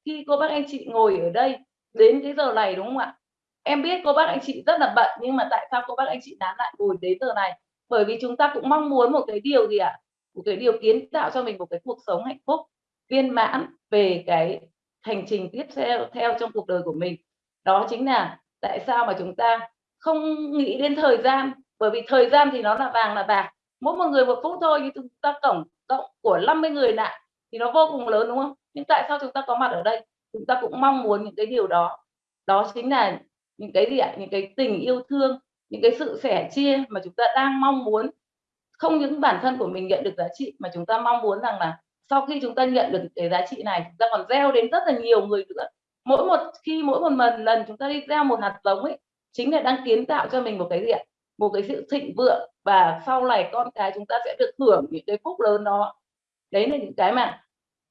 Khi cô bác anh chị ngồi ở đây, đến cái giờ này đúng không ạ? Em biết cô bác anh chị rất là bận, nhưng mà tại sao cô bác anh chị nán lại ngồi đến giờ này? Bởi vì chúng ta cũng mong muốn một cái điều gì ạ? Một cái điều kiến tạo cho mình một cái cuộc sống hạnh phúc, viên mãn về cái hành trình tiếp theo theo trong cuộc đời của mình. Đó chính là tại sao mà chúng ta không nghĩ đến thời gian. Bởi vì thời gian thì nó là vàng là bạc. Mỗi một người một phút thôi, nhưng chúng ta tổng, cộng của 50 người lại thì nó vô cùng lớn, đúng không? Nhưng tại sao chúng ta có mặt ở đây? Chúng ta cũng mong muốn những cái điều đó. Đó chính là những cái gì ạ? Những cái tình yêu thương, những cái sự sẻ chia mà chúng ta đang mong muốn. Không những bản thân của mình nhận được giá trị, mà chúng ta mong muốn rằng là sau khi chúng ta nhận được cái giá trị này, chúng ta còn gieo đến rất là nhiều người nữa. Mỗi một, khi mỗi một lần lần chúng ta đi gieo một hạt giống ấy, chính là đang kiến tạo cho mình một cái gì ạ? Một cái sự thịnh vượng, và sau này con cái chúng ta sẽ được hưởng những cái phúc lớn đó. Đấy là những cái mà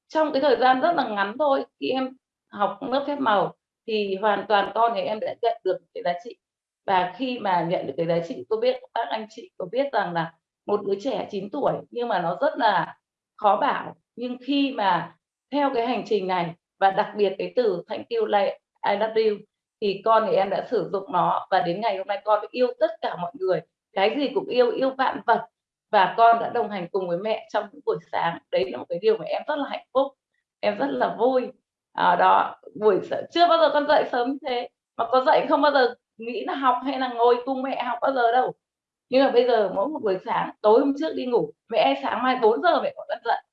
trong cái thời gian rất là ngắn thôi, khi em học lớp phép màu thì hoàn toàn con thì em đã nhận được cái giá trị. Và khi mà nhận được cái giá trị, tôi biết, các anh chị có biết rằng là một đứa trẻ 9 tuổi, nhưng mà nó rất là khó bảo. Nhưng khi mà theo cái hành trình này, và đặc biệt cái từ thank you, like, I love you, thì con thì em đã sử dụng nó. Và đến ngày hôm nay con yêu tất cả mọi người. Cái gì cũng yêu yêu vạn vật. Và con đã đồng hành cùng với mẹ trong những buổi sáng. Đấy là một cái điều mà em rất là hạnh phúc. Em rất là vui à, đó buổi sáng chưa bao giờ con dậy sớm như thế. Mà có dậy không bao giờ nghĩ là học hay là ngồi cùng mẹ học bao giờ đâu. Nhưng mà bây giờ mỗi một buổi sáng tối hôm trước đi ngủ mẹ sáng mai 4 giờ mẹ gọi con dậy.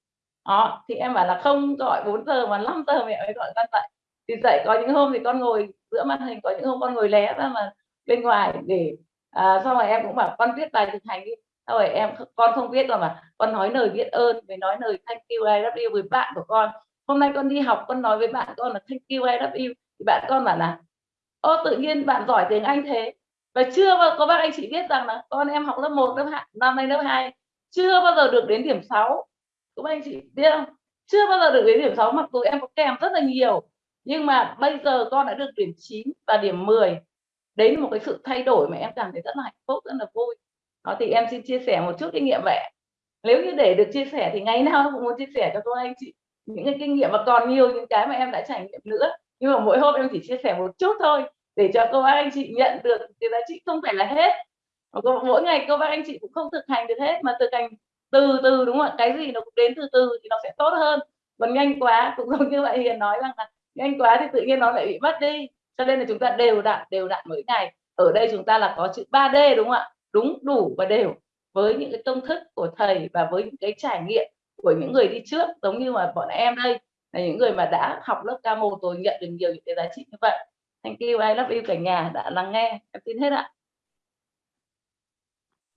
Đó thì em bảo là không gọi 4 giờ mà 5 giờ mẹ mới gọi con dậy. Thì dậy có những hôm thì con ngồi giữa màn hình có những hôm con ngồi lé ra mà bên ngoài để à, xong rồi em cũng bảo con viết bài thực hành đi. Xong rồi em con không viết rồi mà con nói lời biết ơn với nói lời thank you I love you với bạn của con hôm nay con đi học con nói với bạn con là thank you I love you. Thì bạn con bảo là ô tự nhiên bạn giỏi tiếng Anh thế. Và chưa bao có bác anh chị biết rằng là con em học lớp 1, lớp 2, năm nay lớp 2 chưa bao giờ được đến điểm 6 các anh chị biết không? Chưa bao giờ được đến điểm 6 mặc dù em có kèm rất là nhiều nhưng mà bây giờ con đã được điểm 9 và điểm 10 đấy là một cái sự thay đổi mà em cảm thấy rất là hạnh phúc rất là vui. Đó thì em xin chia sẻ một chút kinh nghiệm vậy. Nếu như để được chia sẻ thì ngày nào cũng muốn chia sẻ cho cô anh chị những cái kinh nghiệm và còn nhiều những cái mà em đã trải nghiệm nữa. Nhưng mà mỗi hôm em chỉ chia sẻ một chút thôi, để cho cô bác anh chị nhận được cái giá trị không phải là hết. Mỗi ngày cô bác anh chị cũng không thực hành được hết, mà thực hành từ từ, đúng không ạ? Cái gì nó cũng đến từ từ thì nó sẽ tốt hơn. Còn nhanh quá cũng giống như vậy hiền nói rằng là nhanh quá thì tự nhiên nó lại bị mất đi. Cho nên là chúng ta đều đặn đều đặn mỗi ngày. Ở đây chúng ta là có chữ 3D đúng không ạ? Đúng, đủ và đều. Với những cái công thức của thầy và với những cái trải nghiệm của những người đi trước giống như mà bọn em đây là những người mà đã học lớp K1 rồi nhận được nhiều những cái giá trị như vậy thank you I love you cả nhà đã lắng nghe em tin hết ạ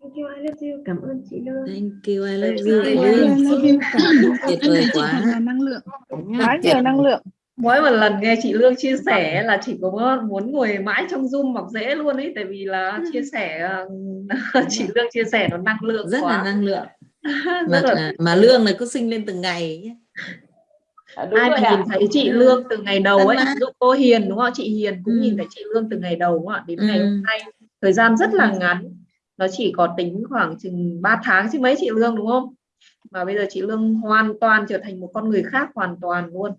Thank you, I love you. Cảm ơn chị Lương. Thank you, I love Thank you. you, I love you. Cảm ơn Tuyệt vời quá. năng lượng quá nhiều năng lượng mỗi một lần nghe chị Lương chia sẻ là chị có muốn ngồi mãi trong Zoom mọc rễ luôn ấy tại vì là chia sẻ chị Lương chia sẻ nó năng lượng Rất quá là năng lượng. Mà, là mà lương này cứ sinh lên từng ngày à, ai mà nhìn thấy chị Lương từ ngày đầu ấy ví dụ cô Hiền đúng không chị Hiền cũng Ừ. nhìn thấy chị Lương từ ngày đầu đúng không ạ? Đến ngày Ừ. hôm nay. Thời gian rất là ngắn. Nó chỉ có tính khoảng chừng 3 tháng chứ mấy chị Lương đúng không? Mà bây giờ chị Lương hoàn toàn trở thành một con người khác hoàn toàn luôn.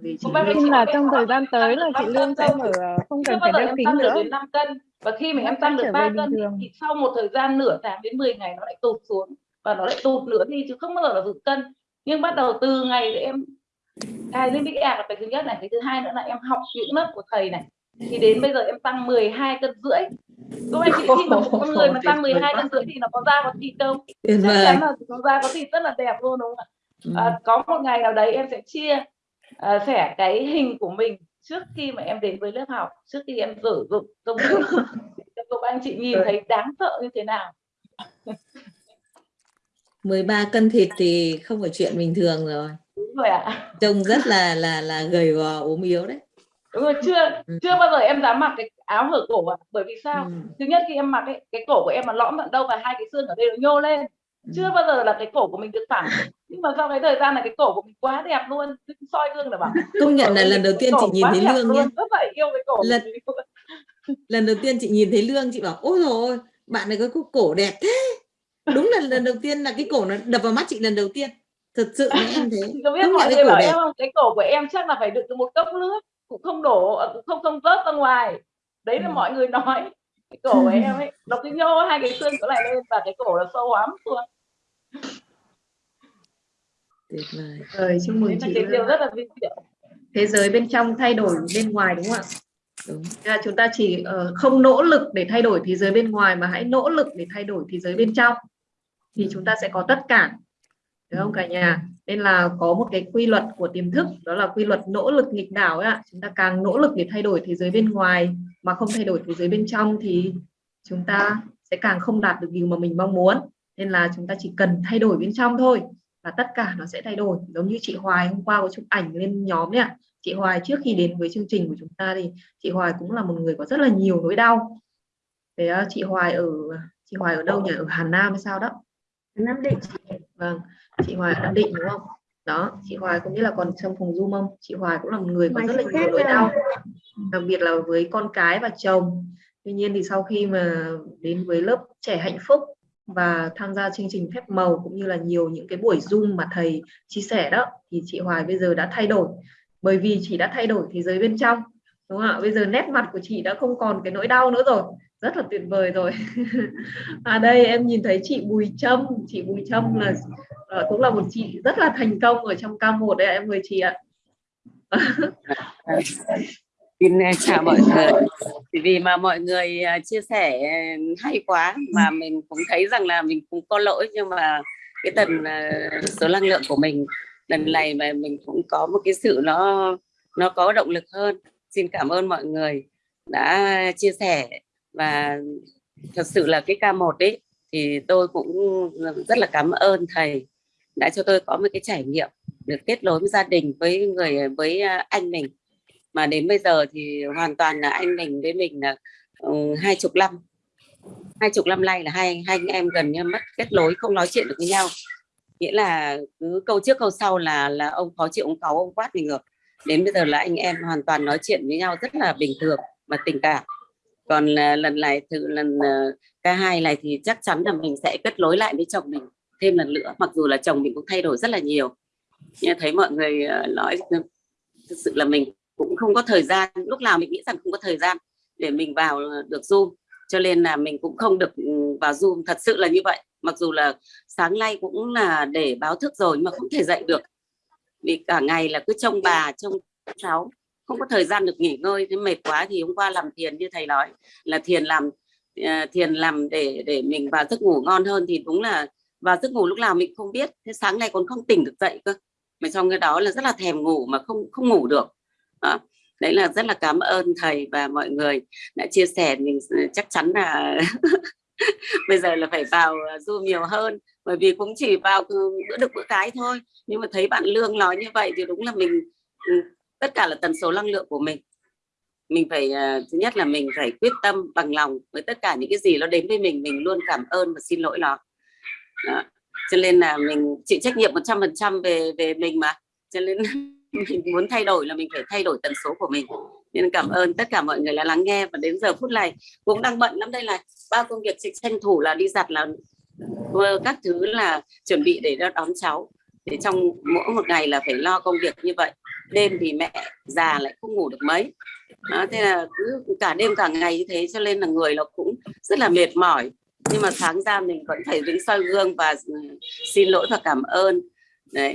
Vì chị bác Lương là trong thời gian tới là chị Lương cân không đâu. ở không cần phải đeo em kính nữa. đến 5 cân? Và khi mà Nó em sẽ tăng được trở 3 về bình cân thì sau một thời gian nửa tháng đến 10 ngày nó lại tụt xuống và nó lại tụt nữa đi chứ không bao giờ là giữ cân. Nhưng bắt đầu từ ngày em cài lên Big App là cái thứ nhất này cái thứ hai nữa là em học những lớp của thầy này. Thì đến bây giờ em tăng 12 cân rưỡi. Các anh chị khi mà một con người mà tăng vời 12 quá. cân rưỡi thì nó có da có thịt Tuyệt chắc chắn là nó da có thịt rất là đẹp luôn đúng không ạ? Ừ. à, có một ngày nào đấy em sẽ chia à, sẻ cái hình của mình trước khi mà em đến với lớp học trước khi em sử dụng công để cho các anh chị nhìn thấy đáng sợ như thế nào 13 cân thịt thì không phải chuyện bình thường rồi. đúng rồi ạ Trông rất là là là gầy gò ốm yếu đấy. đúng rồi chưa Ừ. chưa bao giờ em dám mặc cái áo hở cổ ạ bởi vì sao Ừ. thứ nhất khi em mặc ấy, cái cổ của em mà lõm tận đâu và hai cái xương ở đây nó nhô lên Ừ. chưa bao giờ là cái cổ của mình được thẳng nhưng mà sau cái thời gian này cái cổ của mình quá đẹp luôn soi gương là bảo Công nhận là lần đầu tiên chị nhìn thấy lương nhé. rất là yêu cái cổ Lần- Lần đầu tiên chị nhìn thấy lương chị bảo ôi rồi bạn này có cái cổ đẹp thế. Đúng là lần đầu tiên là cái cổ nó đập vào mắt chị lần đầu tiên. Thật sự em thế. Chị có biết nhận mọi người cổ bảo đẹp. em không cái cổ của em chắc là phải đựng được một cốc nước cũng không đổ cũng không không rớt ra ngoài đấy là Ừ. mọi người nói cái cổ của em ấy nó cứ nhô hai cái xương chỗ này lên và cái cổ nó sâu lắm luôn Tuyệt vời. Rồi chúc mừng là chị điều rất là vinh diệu thế giới bên trong thay đổi bên ngoài đúng không ạ Đúng. Là chúng ta chỉ ờ, không nỗ lực để thay đổi thế giới bên ngoài mà hãy nỗ lực để thay đổi thế giới bên trong thì chúng ta sẽ có tất cả. Đúng không cả nhà? Nên là có một cái quy luật của tiềm thức, đó là quy luật nỗ lực nghịch đảo ấy ạ. Chúng ta càng nỗ lực để thay đổi thế giới bên ngoài mà không thay đổi thế giới bên trong thì chúng ta sẽ càng không đạt được điều mà mình mong muốn. Nên là chúng ta chỉ cần thay đổi bên trong thôi và tất cả nó sẽ thay đổi. Giống như chị Hoài hôm qua có chụp ảnh lên nhóm nhá chị Hoài trước khi đến với chương trình của chúng ta thì chị Hoài cũng là một người có rất là nhiều nỗi đau. Thế ờ, chị Hoài ở, chị Hoài ở đâu nhỉ? Ở Hà Nam hay sao đó. Nam Định. Vâng chị Hoài ở Nam Định đúng không? Đó chị Hoài cũng biết là còn trong phòng zoom không? Chị Hoài cũng là một người có rất là nhiều nỗi đau đặc biệt là với con cái và chồng. Tuy nhiên thì sau khi mà đến với lớp trẻ hạnh phúc và tham gia chương trình phép màu cũng như là nhiều những cái buổi zoom mà thầy chia sẻ đó thì chị Hoài bây giờ đã thay đổi. Bởi vì chị đã thay đổi thế giới bên trong đúng không ạ? Bây giờ nét mặt của chị đã không còn cái nỗi đau nữa rồi rất là tuyệt vời rồi à đây, em nhìn thấy chị Bùi Trâm chị Bùi Trâm là ờ, cũng là một chị rất là thành công ở trong K1 đấy em mời chị ạ Xin à, chào mọi người. Vì mà mọi người à, chia sẻ à, hay quá mà mình cũng thấy rằng là mình cũng có lỗi, nhưng mà cái tần số năng lượng của mình lần này mà mình cũng có một cái sự nó nó có động lực hơn. Xin cảm ơn mọi người đã chia sẻ và thật sự là cái K1 ấy, thì tôi cũng rất là cảm ơn thầy đã cho tôi có một cái trải nghiệm được kết nối với gia đình, với người, với à, anh mình. Mà đến bây giờ thì hoàn toàn là anh mình với mình là ừ, hai chục năm, hai chục năm nay là hai hai anh em gần như mất kết nối, không nói chuyện được với nhau. Nghĩa là cứ câu trước câu sau là là ông khó chịu, ông cáu, ông quát mình ngược. Đến bây giờ là anh em hoàn toàn nói chuyện với nhau rất là bình thường và tình cảm còn ờ, lần này thử lần ờ, uh, K2 này thì chắc chắn là mình sẽ kết nối lại với chồng mình thêm lần nữa mặc dù là chồng mình cũng thay đổi rất là nhiều. Nhưng thấy mọi người uh, nói thực sự là mình cũng không có thời gian lúc nào mình nghĩ rằng không có thời gian để mình vào được zoom cho nên là mình cũng không được ừ, vào zoom. Thật sự là như vậy mặc dù là sáng nay cũng là để báo thức rồi nhưng mà không thể dậy được. Vì cả ngày là cứ trông bà trông cháu không có thời gian được nghỉ ngơi, thế mệt quá thì hôm qua làm thiền như thầy nói, là thiền làm ờ, thiền làm để để mình vào giấc ngủ ngon hơn thì đúng là vào giấc ngủ lúc nào mình không biết, thế sáng nay còn không tỉnh được dậy cơ mà trong cái đó là rất là thèm ngủ mà không không ngủ được đó. đấy là rất là cảm ơn thầy và mọi người đã chia sẻ, mình ờ, chắc chắn là bây giờ là phải vào ờ, du nhiều hơn, bởi vì cũng chỉ vào ừ, bữa được bữa cái thôi nhưng mà thấy bạn lương nói như vậy thì đúng là mình ừ, tất cả là tần số năng lượng của mình. Mình phải uh, thứ nhất là mình phải quyết tâm bằng lòng với tất cả những cái gì nó đến với mình mình luôn cảm ơn và xin lỗi nó. Đó. cho nên là mình chịu trách nhiệm 100% về về mình mà. Cho nên mình muốn thay đổi là mình phải thay đổi tần số của mình. Nên cảm ơn tất cả mọi người đã lắng nghe và đến giờ phút này cũng đang bận lắm đây là bao công việc tranh thủ là đi giặt là các thứ là chuẩn bị để đón cháu. Để trong mỗi một ngày là phải lo công việc như vậy đêm thì mẹ già lại không ngủ được mấy. Đó, thế là cứ cả đêm cả ngày như thế cho nên là người nó cũng rất là mệt mỏi. Nhưng mà sáng ra mình vẫn phải đứng soi gương và ừ, xin lỗi và cảm ơn. Đấy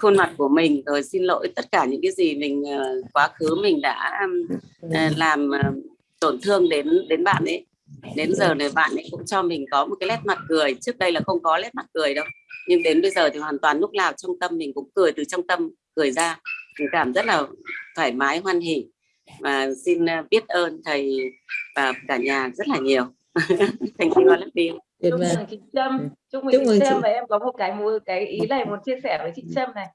khuôn mặt của mình rồi xin lỗi tất cả những cái gì mình ờ, quá khứ mình đã ừ, ờ, làm ờ, tổn thương đến đến bạn ấy. Đến giờ này bạn ấy cũng cho mình có một cái nét mặt cười. Trước đây là không có nét mặt cười đâu nhưng đến bây giờ thì hoàn toàn lúc nào trong tâm mình cũng cười từ trong tâm cười ra. Mình cảm rất là thoải mái hoan hỉ. Và xin biết ơn thầy và cả nhà rất là nhiều. Thành you all of chúc mừng chị Trâm. Chúc mừng chị Trâm và em có một cái một cái ý này muốn chia sẻ với chị Trâm này.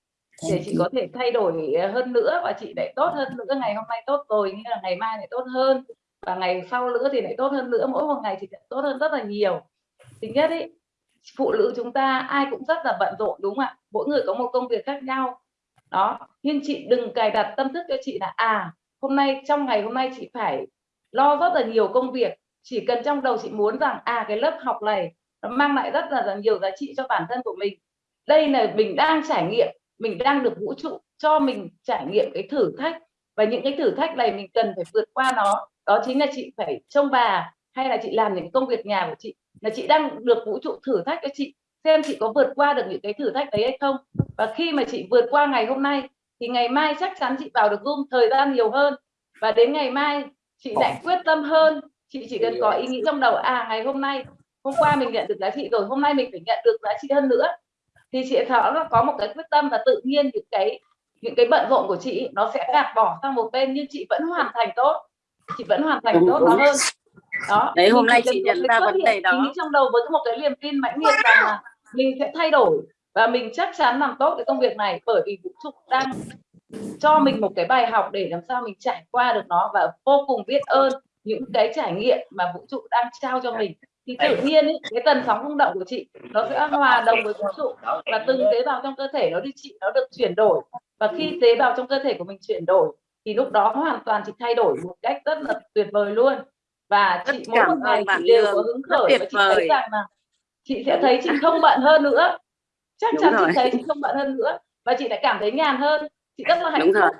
Để chị có thể thay đổi hơn nữa và chị lại tốt hơn nữa ngày hôm nay tốt rồi như là ngày mai lại tốt hơn. Và ngày sau nữa thì lại tốt hơn nữa mỗi một ngày thì sẽ tốt hơn rất là nhiều. Thứ nhất ấy phụ nữ chúng ta ai cũng rất là bận rộn đúng không ạ? Mỗi người có một công việc khác nhau đó nhưng chị đừng cài đặt tâm thức cho chị là à hôm nay trong ngày hôm nay chị phải lo rất là nhiều công việc. Chỉ cần trong đầu chị muốn rằng à cái lớp học này nó mang lại rất là, là nhiều giá trị cho bản thân của mình. Đây là mình đang trải nghiệm mình đang được vũ trụ cho mình trải nghiệm cái thử thách. Và những cái thử thách này mình cần phải vượt qua nó. Đó chính là chị phải trông bà hay là chị làm những công việc nhà của chị. Là chị đang được vũ trụ thử thách cho chị xem chị có vượt qua được những cái thử thách đấy hay không. Và khi mà chị vượt qua ngày hôm nay thì ngày mai chắc chắn chị vào được Zoom thời gian nhiều hơn. Và đến ngày mai chị lại quyết tâm hơn. Chị chỉ cần có ý nghĩ trong đầu à ngày hôm nay hôm qua mình nhận được giá trị rồi hôm nay mình phải nhận được giá trị hơn nữa. Thì chị nó có một cái quyết tâm và tự nhiên những cái những cái bận rộn của chị nó sẽ gạt bỏ sang một bên nhưng chị vẫn hoàn thành tốt. Chị vẫn hoàn thành tốt nó hơn. Đó đấy hôm nay chị nhận ra vấn đề đó. trong đầu với một cái niềm tin mãnh liệt rằng là mình sẽ thay đổi và mình chắc chắn làm tốt cái công việc này bởi vì vũ trụ đang cho mình một cái bài học để làm sao mình trải qua được nó và vô cùng biết ơn những cái trải nghiệm mà vũ trụ đang trao cho mình. Thì tự nhiên ý, cái tần sóng rung động của chị nó sẽ hòa đồng với vũ trụ và từng tế bào trong cơ thể nó đi chị nó được chuyển đổi. Và khi tế bào trong cơ thể của mình chuyển đổi thì lúc đó hoàn toàn chị thay đổi một cách rất là tuyệt vời luôn. Và chị mỗi một ngày chị đều có hứng khởi và chị thấy rằng là chị sẽ thấy chị không bận hơn nữa. Chắc chắn chị thấy chị không bận hơn nữa và chị lại cảm thấy nhàn hơn. Chị rất là hạnh phúc.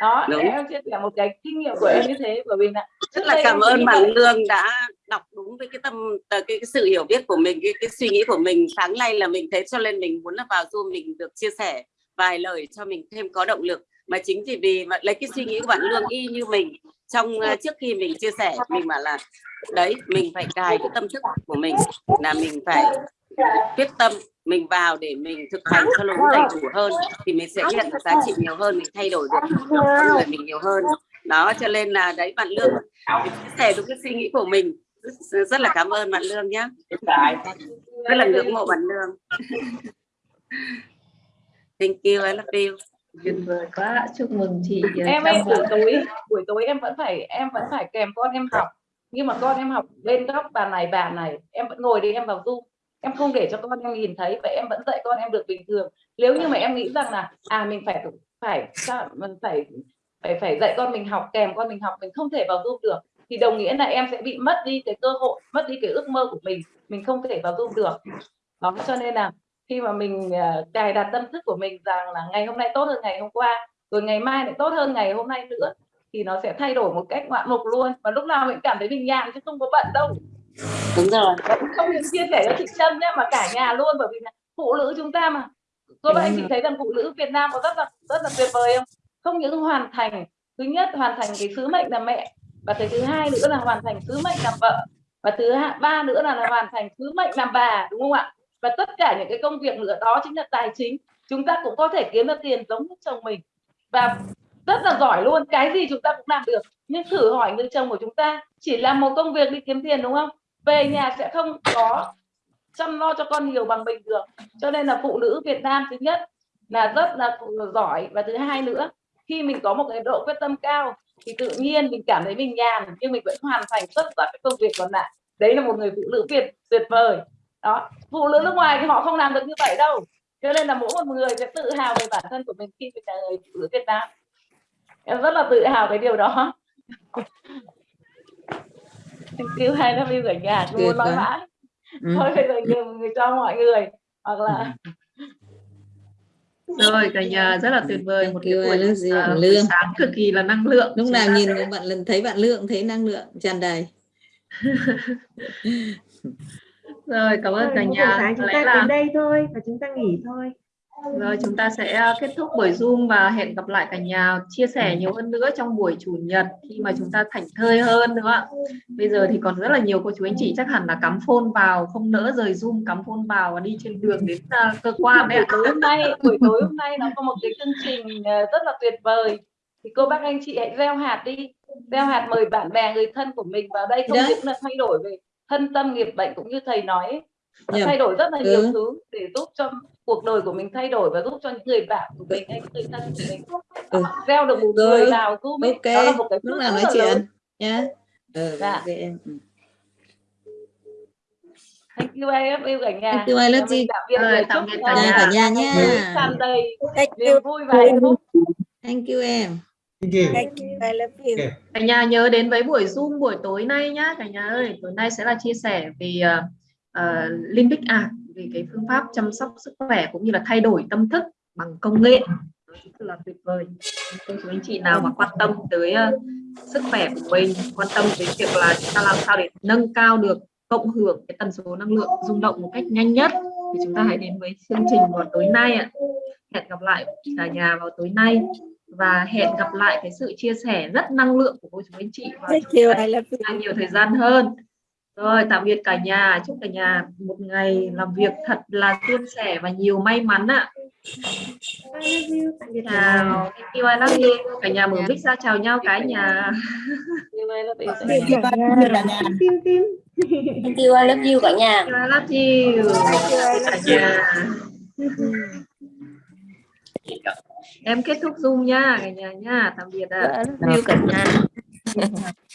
đó Đúng. em chia sẻ một cái kinh nghiệm của em như thế bởi vì là rất là cảm ơn bạn. Lương đã đọc đúng với cái tâm cái, cái sự hiểu biết của mình cái, cái suy nghĩ của mình. Sáng nay là mình thấy cho nên mình muốn là vào Zoom mình được chia sẻ vài lời cho mình thêm có động lực. Mà chính vì vì mà lấy cái suy nghĩ của bạn Lương y như mình trong uh, trước khi mình chia sẻ mình bảo là đấy mình phải cài cái tâm thức của mình là mình phải quyết tâm mình vào để mình thực hành cho nó đầy đủ hơn thì mình sẽ nhận được giá trị nhiều hơn mình thay đổi được người mình nhiều hơn. Đó cho nên là đấy bạn lương mình chia sẻ đúng cái suy nghĩ của mình. Rất, rất là cảm ơn bạn lương nhé rất là ngưỡng mộ bạn lương. Thank you I love you tuyệt vời quá. Chúc mừng chị uh, em Vượng. buổi tối buổi tối em vẫn phải em vẫn phải kèm con em học. Nhưng mà con em học bên góc bàn này bàn này em vẫn ngồi đi em vào zoom. Em không để cho con em nhìn thấy và em vẫn dạy con em được bình thường. Nếu như mà em nghĩ rằng là à mình phải phải mình phải phải phải dạy con mình học kèm con mình học mình không thể vào zoom được thì đồng nghĩa là em sẽ bị mất đi cái cơ hội mất đi cái ước mơ của mình. Mình không thể vào zoom được. Đó cho nên là khi mà mình cài đặt tâm thức của mình rằng là ngày hôm nay tốt hơn ngày hôm qua rồi ngày mai lại tốt hơn ngày hôm nay nữa thì nó sẽ thay đổi một cách ngoạn mục luôn. Và lúc nào mình cảm thấy mình nhàn chứ không có bận đâu. Đúng rồi. Và cũng không những chia sẻ cho chị Trâm nhé mà cả nhà luôn bởi vì là phụ nữ chúng ta mà. Cô bạn chị thấy rằng phụ nữ Việt Nam có rất là rất là tuyệt vời không? Không những hoàn thành thứ nhất hoàn thành cái sứ mệnh làm mẹ và cái thứ hai nữa là hoàn thành sứ mệnh làm vợ và thứ ba nữa là, là hoàn thành sứ mệnh làm bà đúng không ạ và tất cả những cái công việc nữa đó chính là tài chính. Chúng ta cũng có thể kiếm được tiền giống như chồng mình. Và rất là giỏi luôn, cái gì chúng ta cũng làm được. Nhưng thử hỏi người chồng của chúng ta, chỉ làm một công việc đi kiếm tiền, đúng không? Về nhà sẽ không có chăm lo cho con nhiều bằng mình được. Cho nên là phụ nữ Việt Nam thứ nhất là rất là giỏi. Và thứ hai nữa, khi mình có một cái độ quyết tâm cao, thì tự nhiên mình cảm thấy mình nhàn, nhưng mình vẫn hoàn thành tất cả các công việc còn lại. Đấy là một người phụ nữ Việt tuyệt vời đó phụ nữ nước ngoài thì họ không làm được như vậy đâu. Cho nên là mỗi một người sẽ tự hào về bản thân của mình khi mình là người phụ nữ Việt Nam. Em rất là tự hào cái điều đó. You hai love you cả nhà muốn nói mãi. Ừ. thôi bây giờ nhiều người cho mọi người hoặc là rồi cả nhà rất là tuyệt vời một cái buổi, buổi Lương. sáng cực kỳ là năng lượng lúc nào nhìn bạn lần thấy bạn lượng thấy năng lượng tràn đầy rồi cảm ơn cả nhà. sáng chúng ta là đến đây thôi và chúng ta nghỉ thôi. Rồi chúng ta sẽ à, kết thúc buổi Zoom và hẹn gặp lại cả nhà chia sẻ nhiều hơn nữa trong buổi chủ nhật khi mà chúng ta thảnh thơi hơn đúng không ạ? Bây giờ thì còn rất là nhiều cô chú anh chị chắc hẳn là cắm phone vào không nỡ rời Zoom cắm phone vào và đi trên đường đến à, cơ quan đấy buổi ạ. tối hôm nay buổi tối hôm nay nó có một cái chương trình ờ, rất là tuyệt vời. Thì cô bác anh chị hãy gieo hạt đi. Gieo hạt mời bạn bè người thân của mình vào đây. Không những là thay đổi về thân tâm nghiệp bệnh cũng như thầy nói ấy, Nhầm. thay đổi rất là nhiều Ừ. thứ để giúp cho cuộc đời của mình thay đổi và giúp cho những người bạn của mình hay người thân của mình Ừ. gieo được một Rồi, người vào giúp mình đó là một cái lúc phước nào rất nói là lớn. chuyện nhá ừ, Dạ. em ừ. Thank you I love you cả nhà. Thank you, I love you. tạm biệt Rồi, tạm biệt ờ, cả nhà. cả nhà nha. tràn đầy Thank niềm you. vui và hạnh phúc. thank you em Thank you. Thank you. I love you. Okay. Cả nhà nhớ đến với buổi Zoom buổi tối nay nhá cả nhà ơi. Tối nay sẽ là chia sẻ về uh, uh, Limbic Art về cái phương pháp chăm sóc sức khỏe cũng như là thay đổi tâm thức bằng công nghệ. Đó Rất là tuyệt vời. Cô chú anh chị nào mà quan tâm tới uh, sức khỏe của mình, quan tâm đến việc là chúng ta làm sao để nâng cao được cộng hưởng cái tần số năng lượng rung động một cách nhanh nhất thì chúng ta hãy đến với chương trình vào tối nay ạ. Hẹn gặp lại cả nhà vào tối nay và hẹn gặp lại cái sự chia sẻ rất năng lượng của cô chú anh chị you. càng nhiều thời gian hơn. Rồi tạm biệt cả nhà. Chúc cả nhà một ngày làm việc thật là suôn sẻ và nhiều may mắn ạ. Chào thank you I love you. Cả nhà mở mic ra chào nhau cái nhà. Thank you I love you. Cả nhà. cả nhà. Tim tim. Thank you, I love you cả nhà. Em kết thúc zoom nha cả nhà nha. Tạm biệt ạ. Love you cả nhà.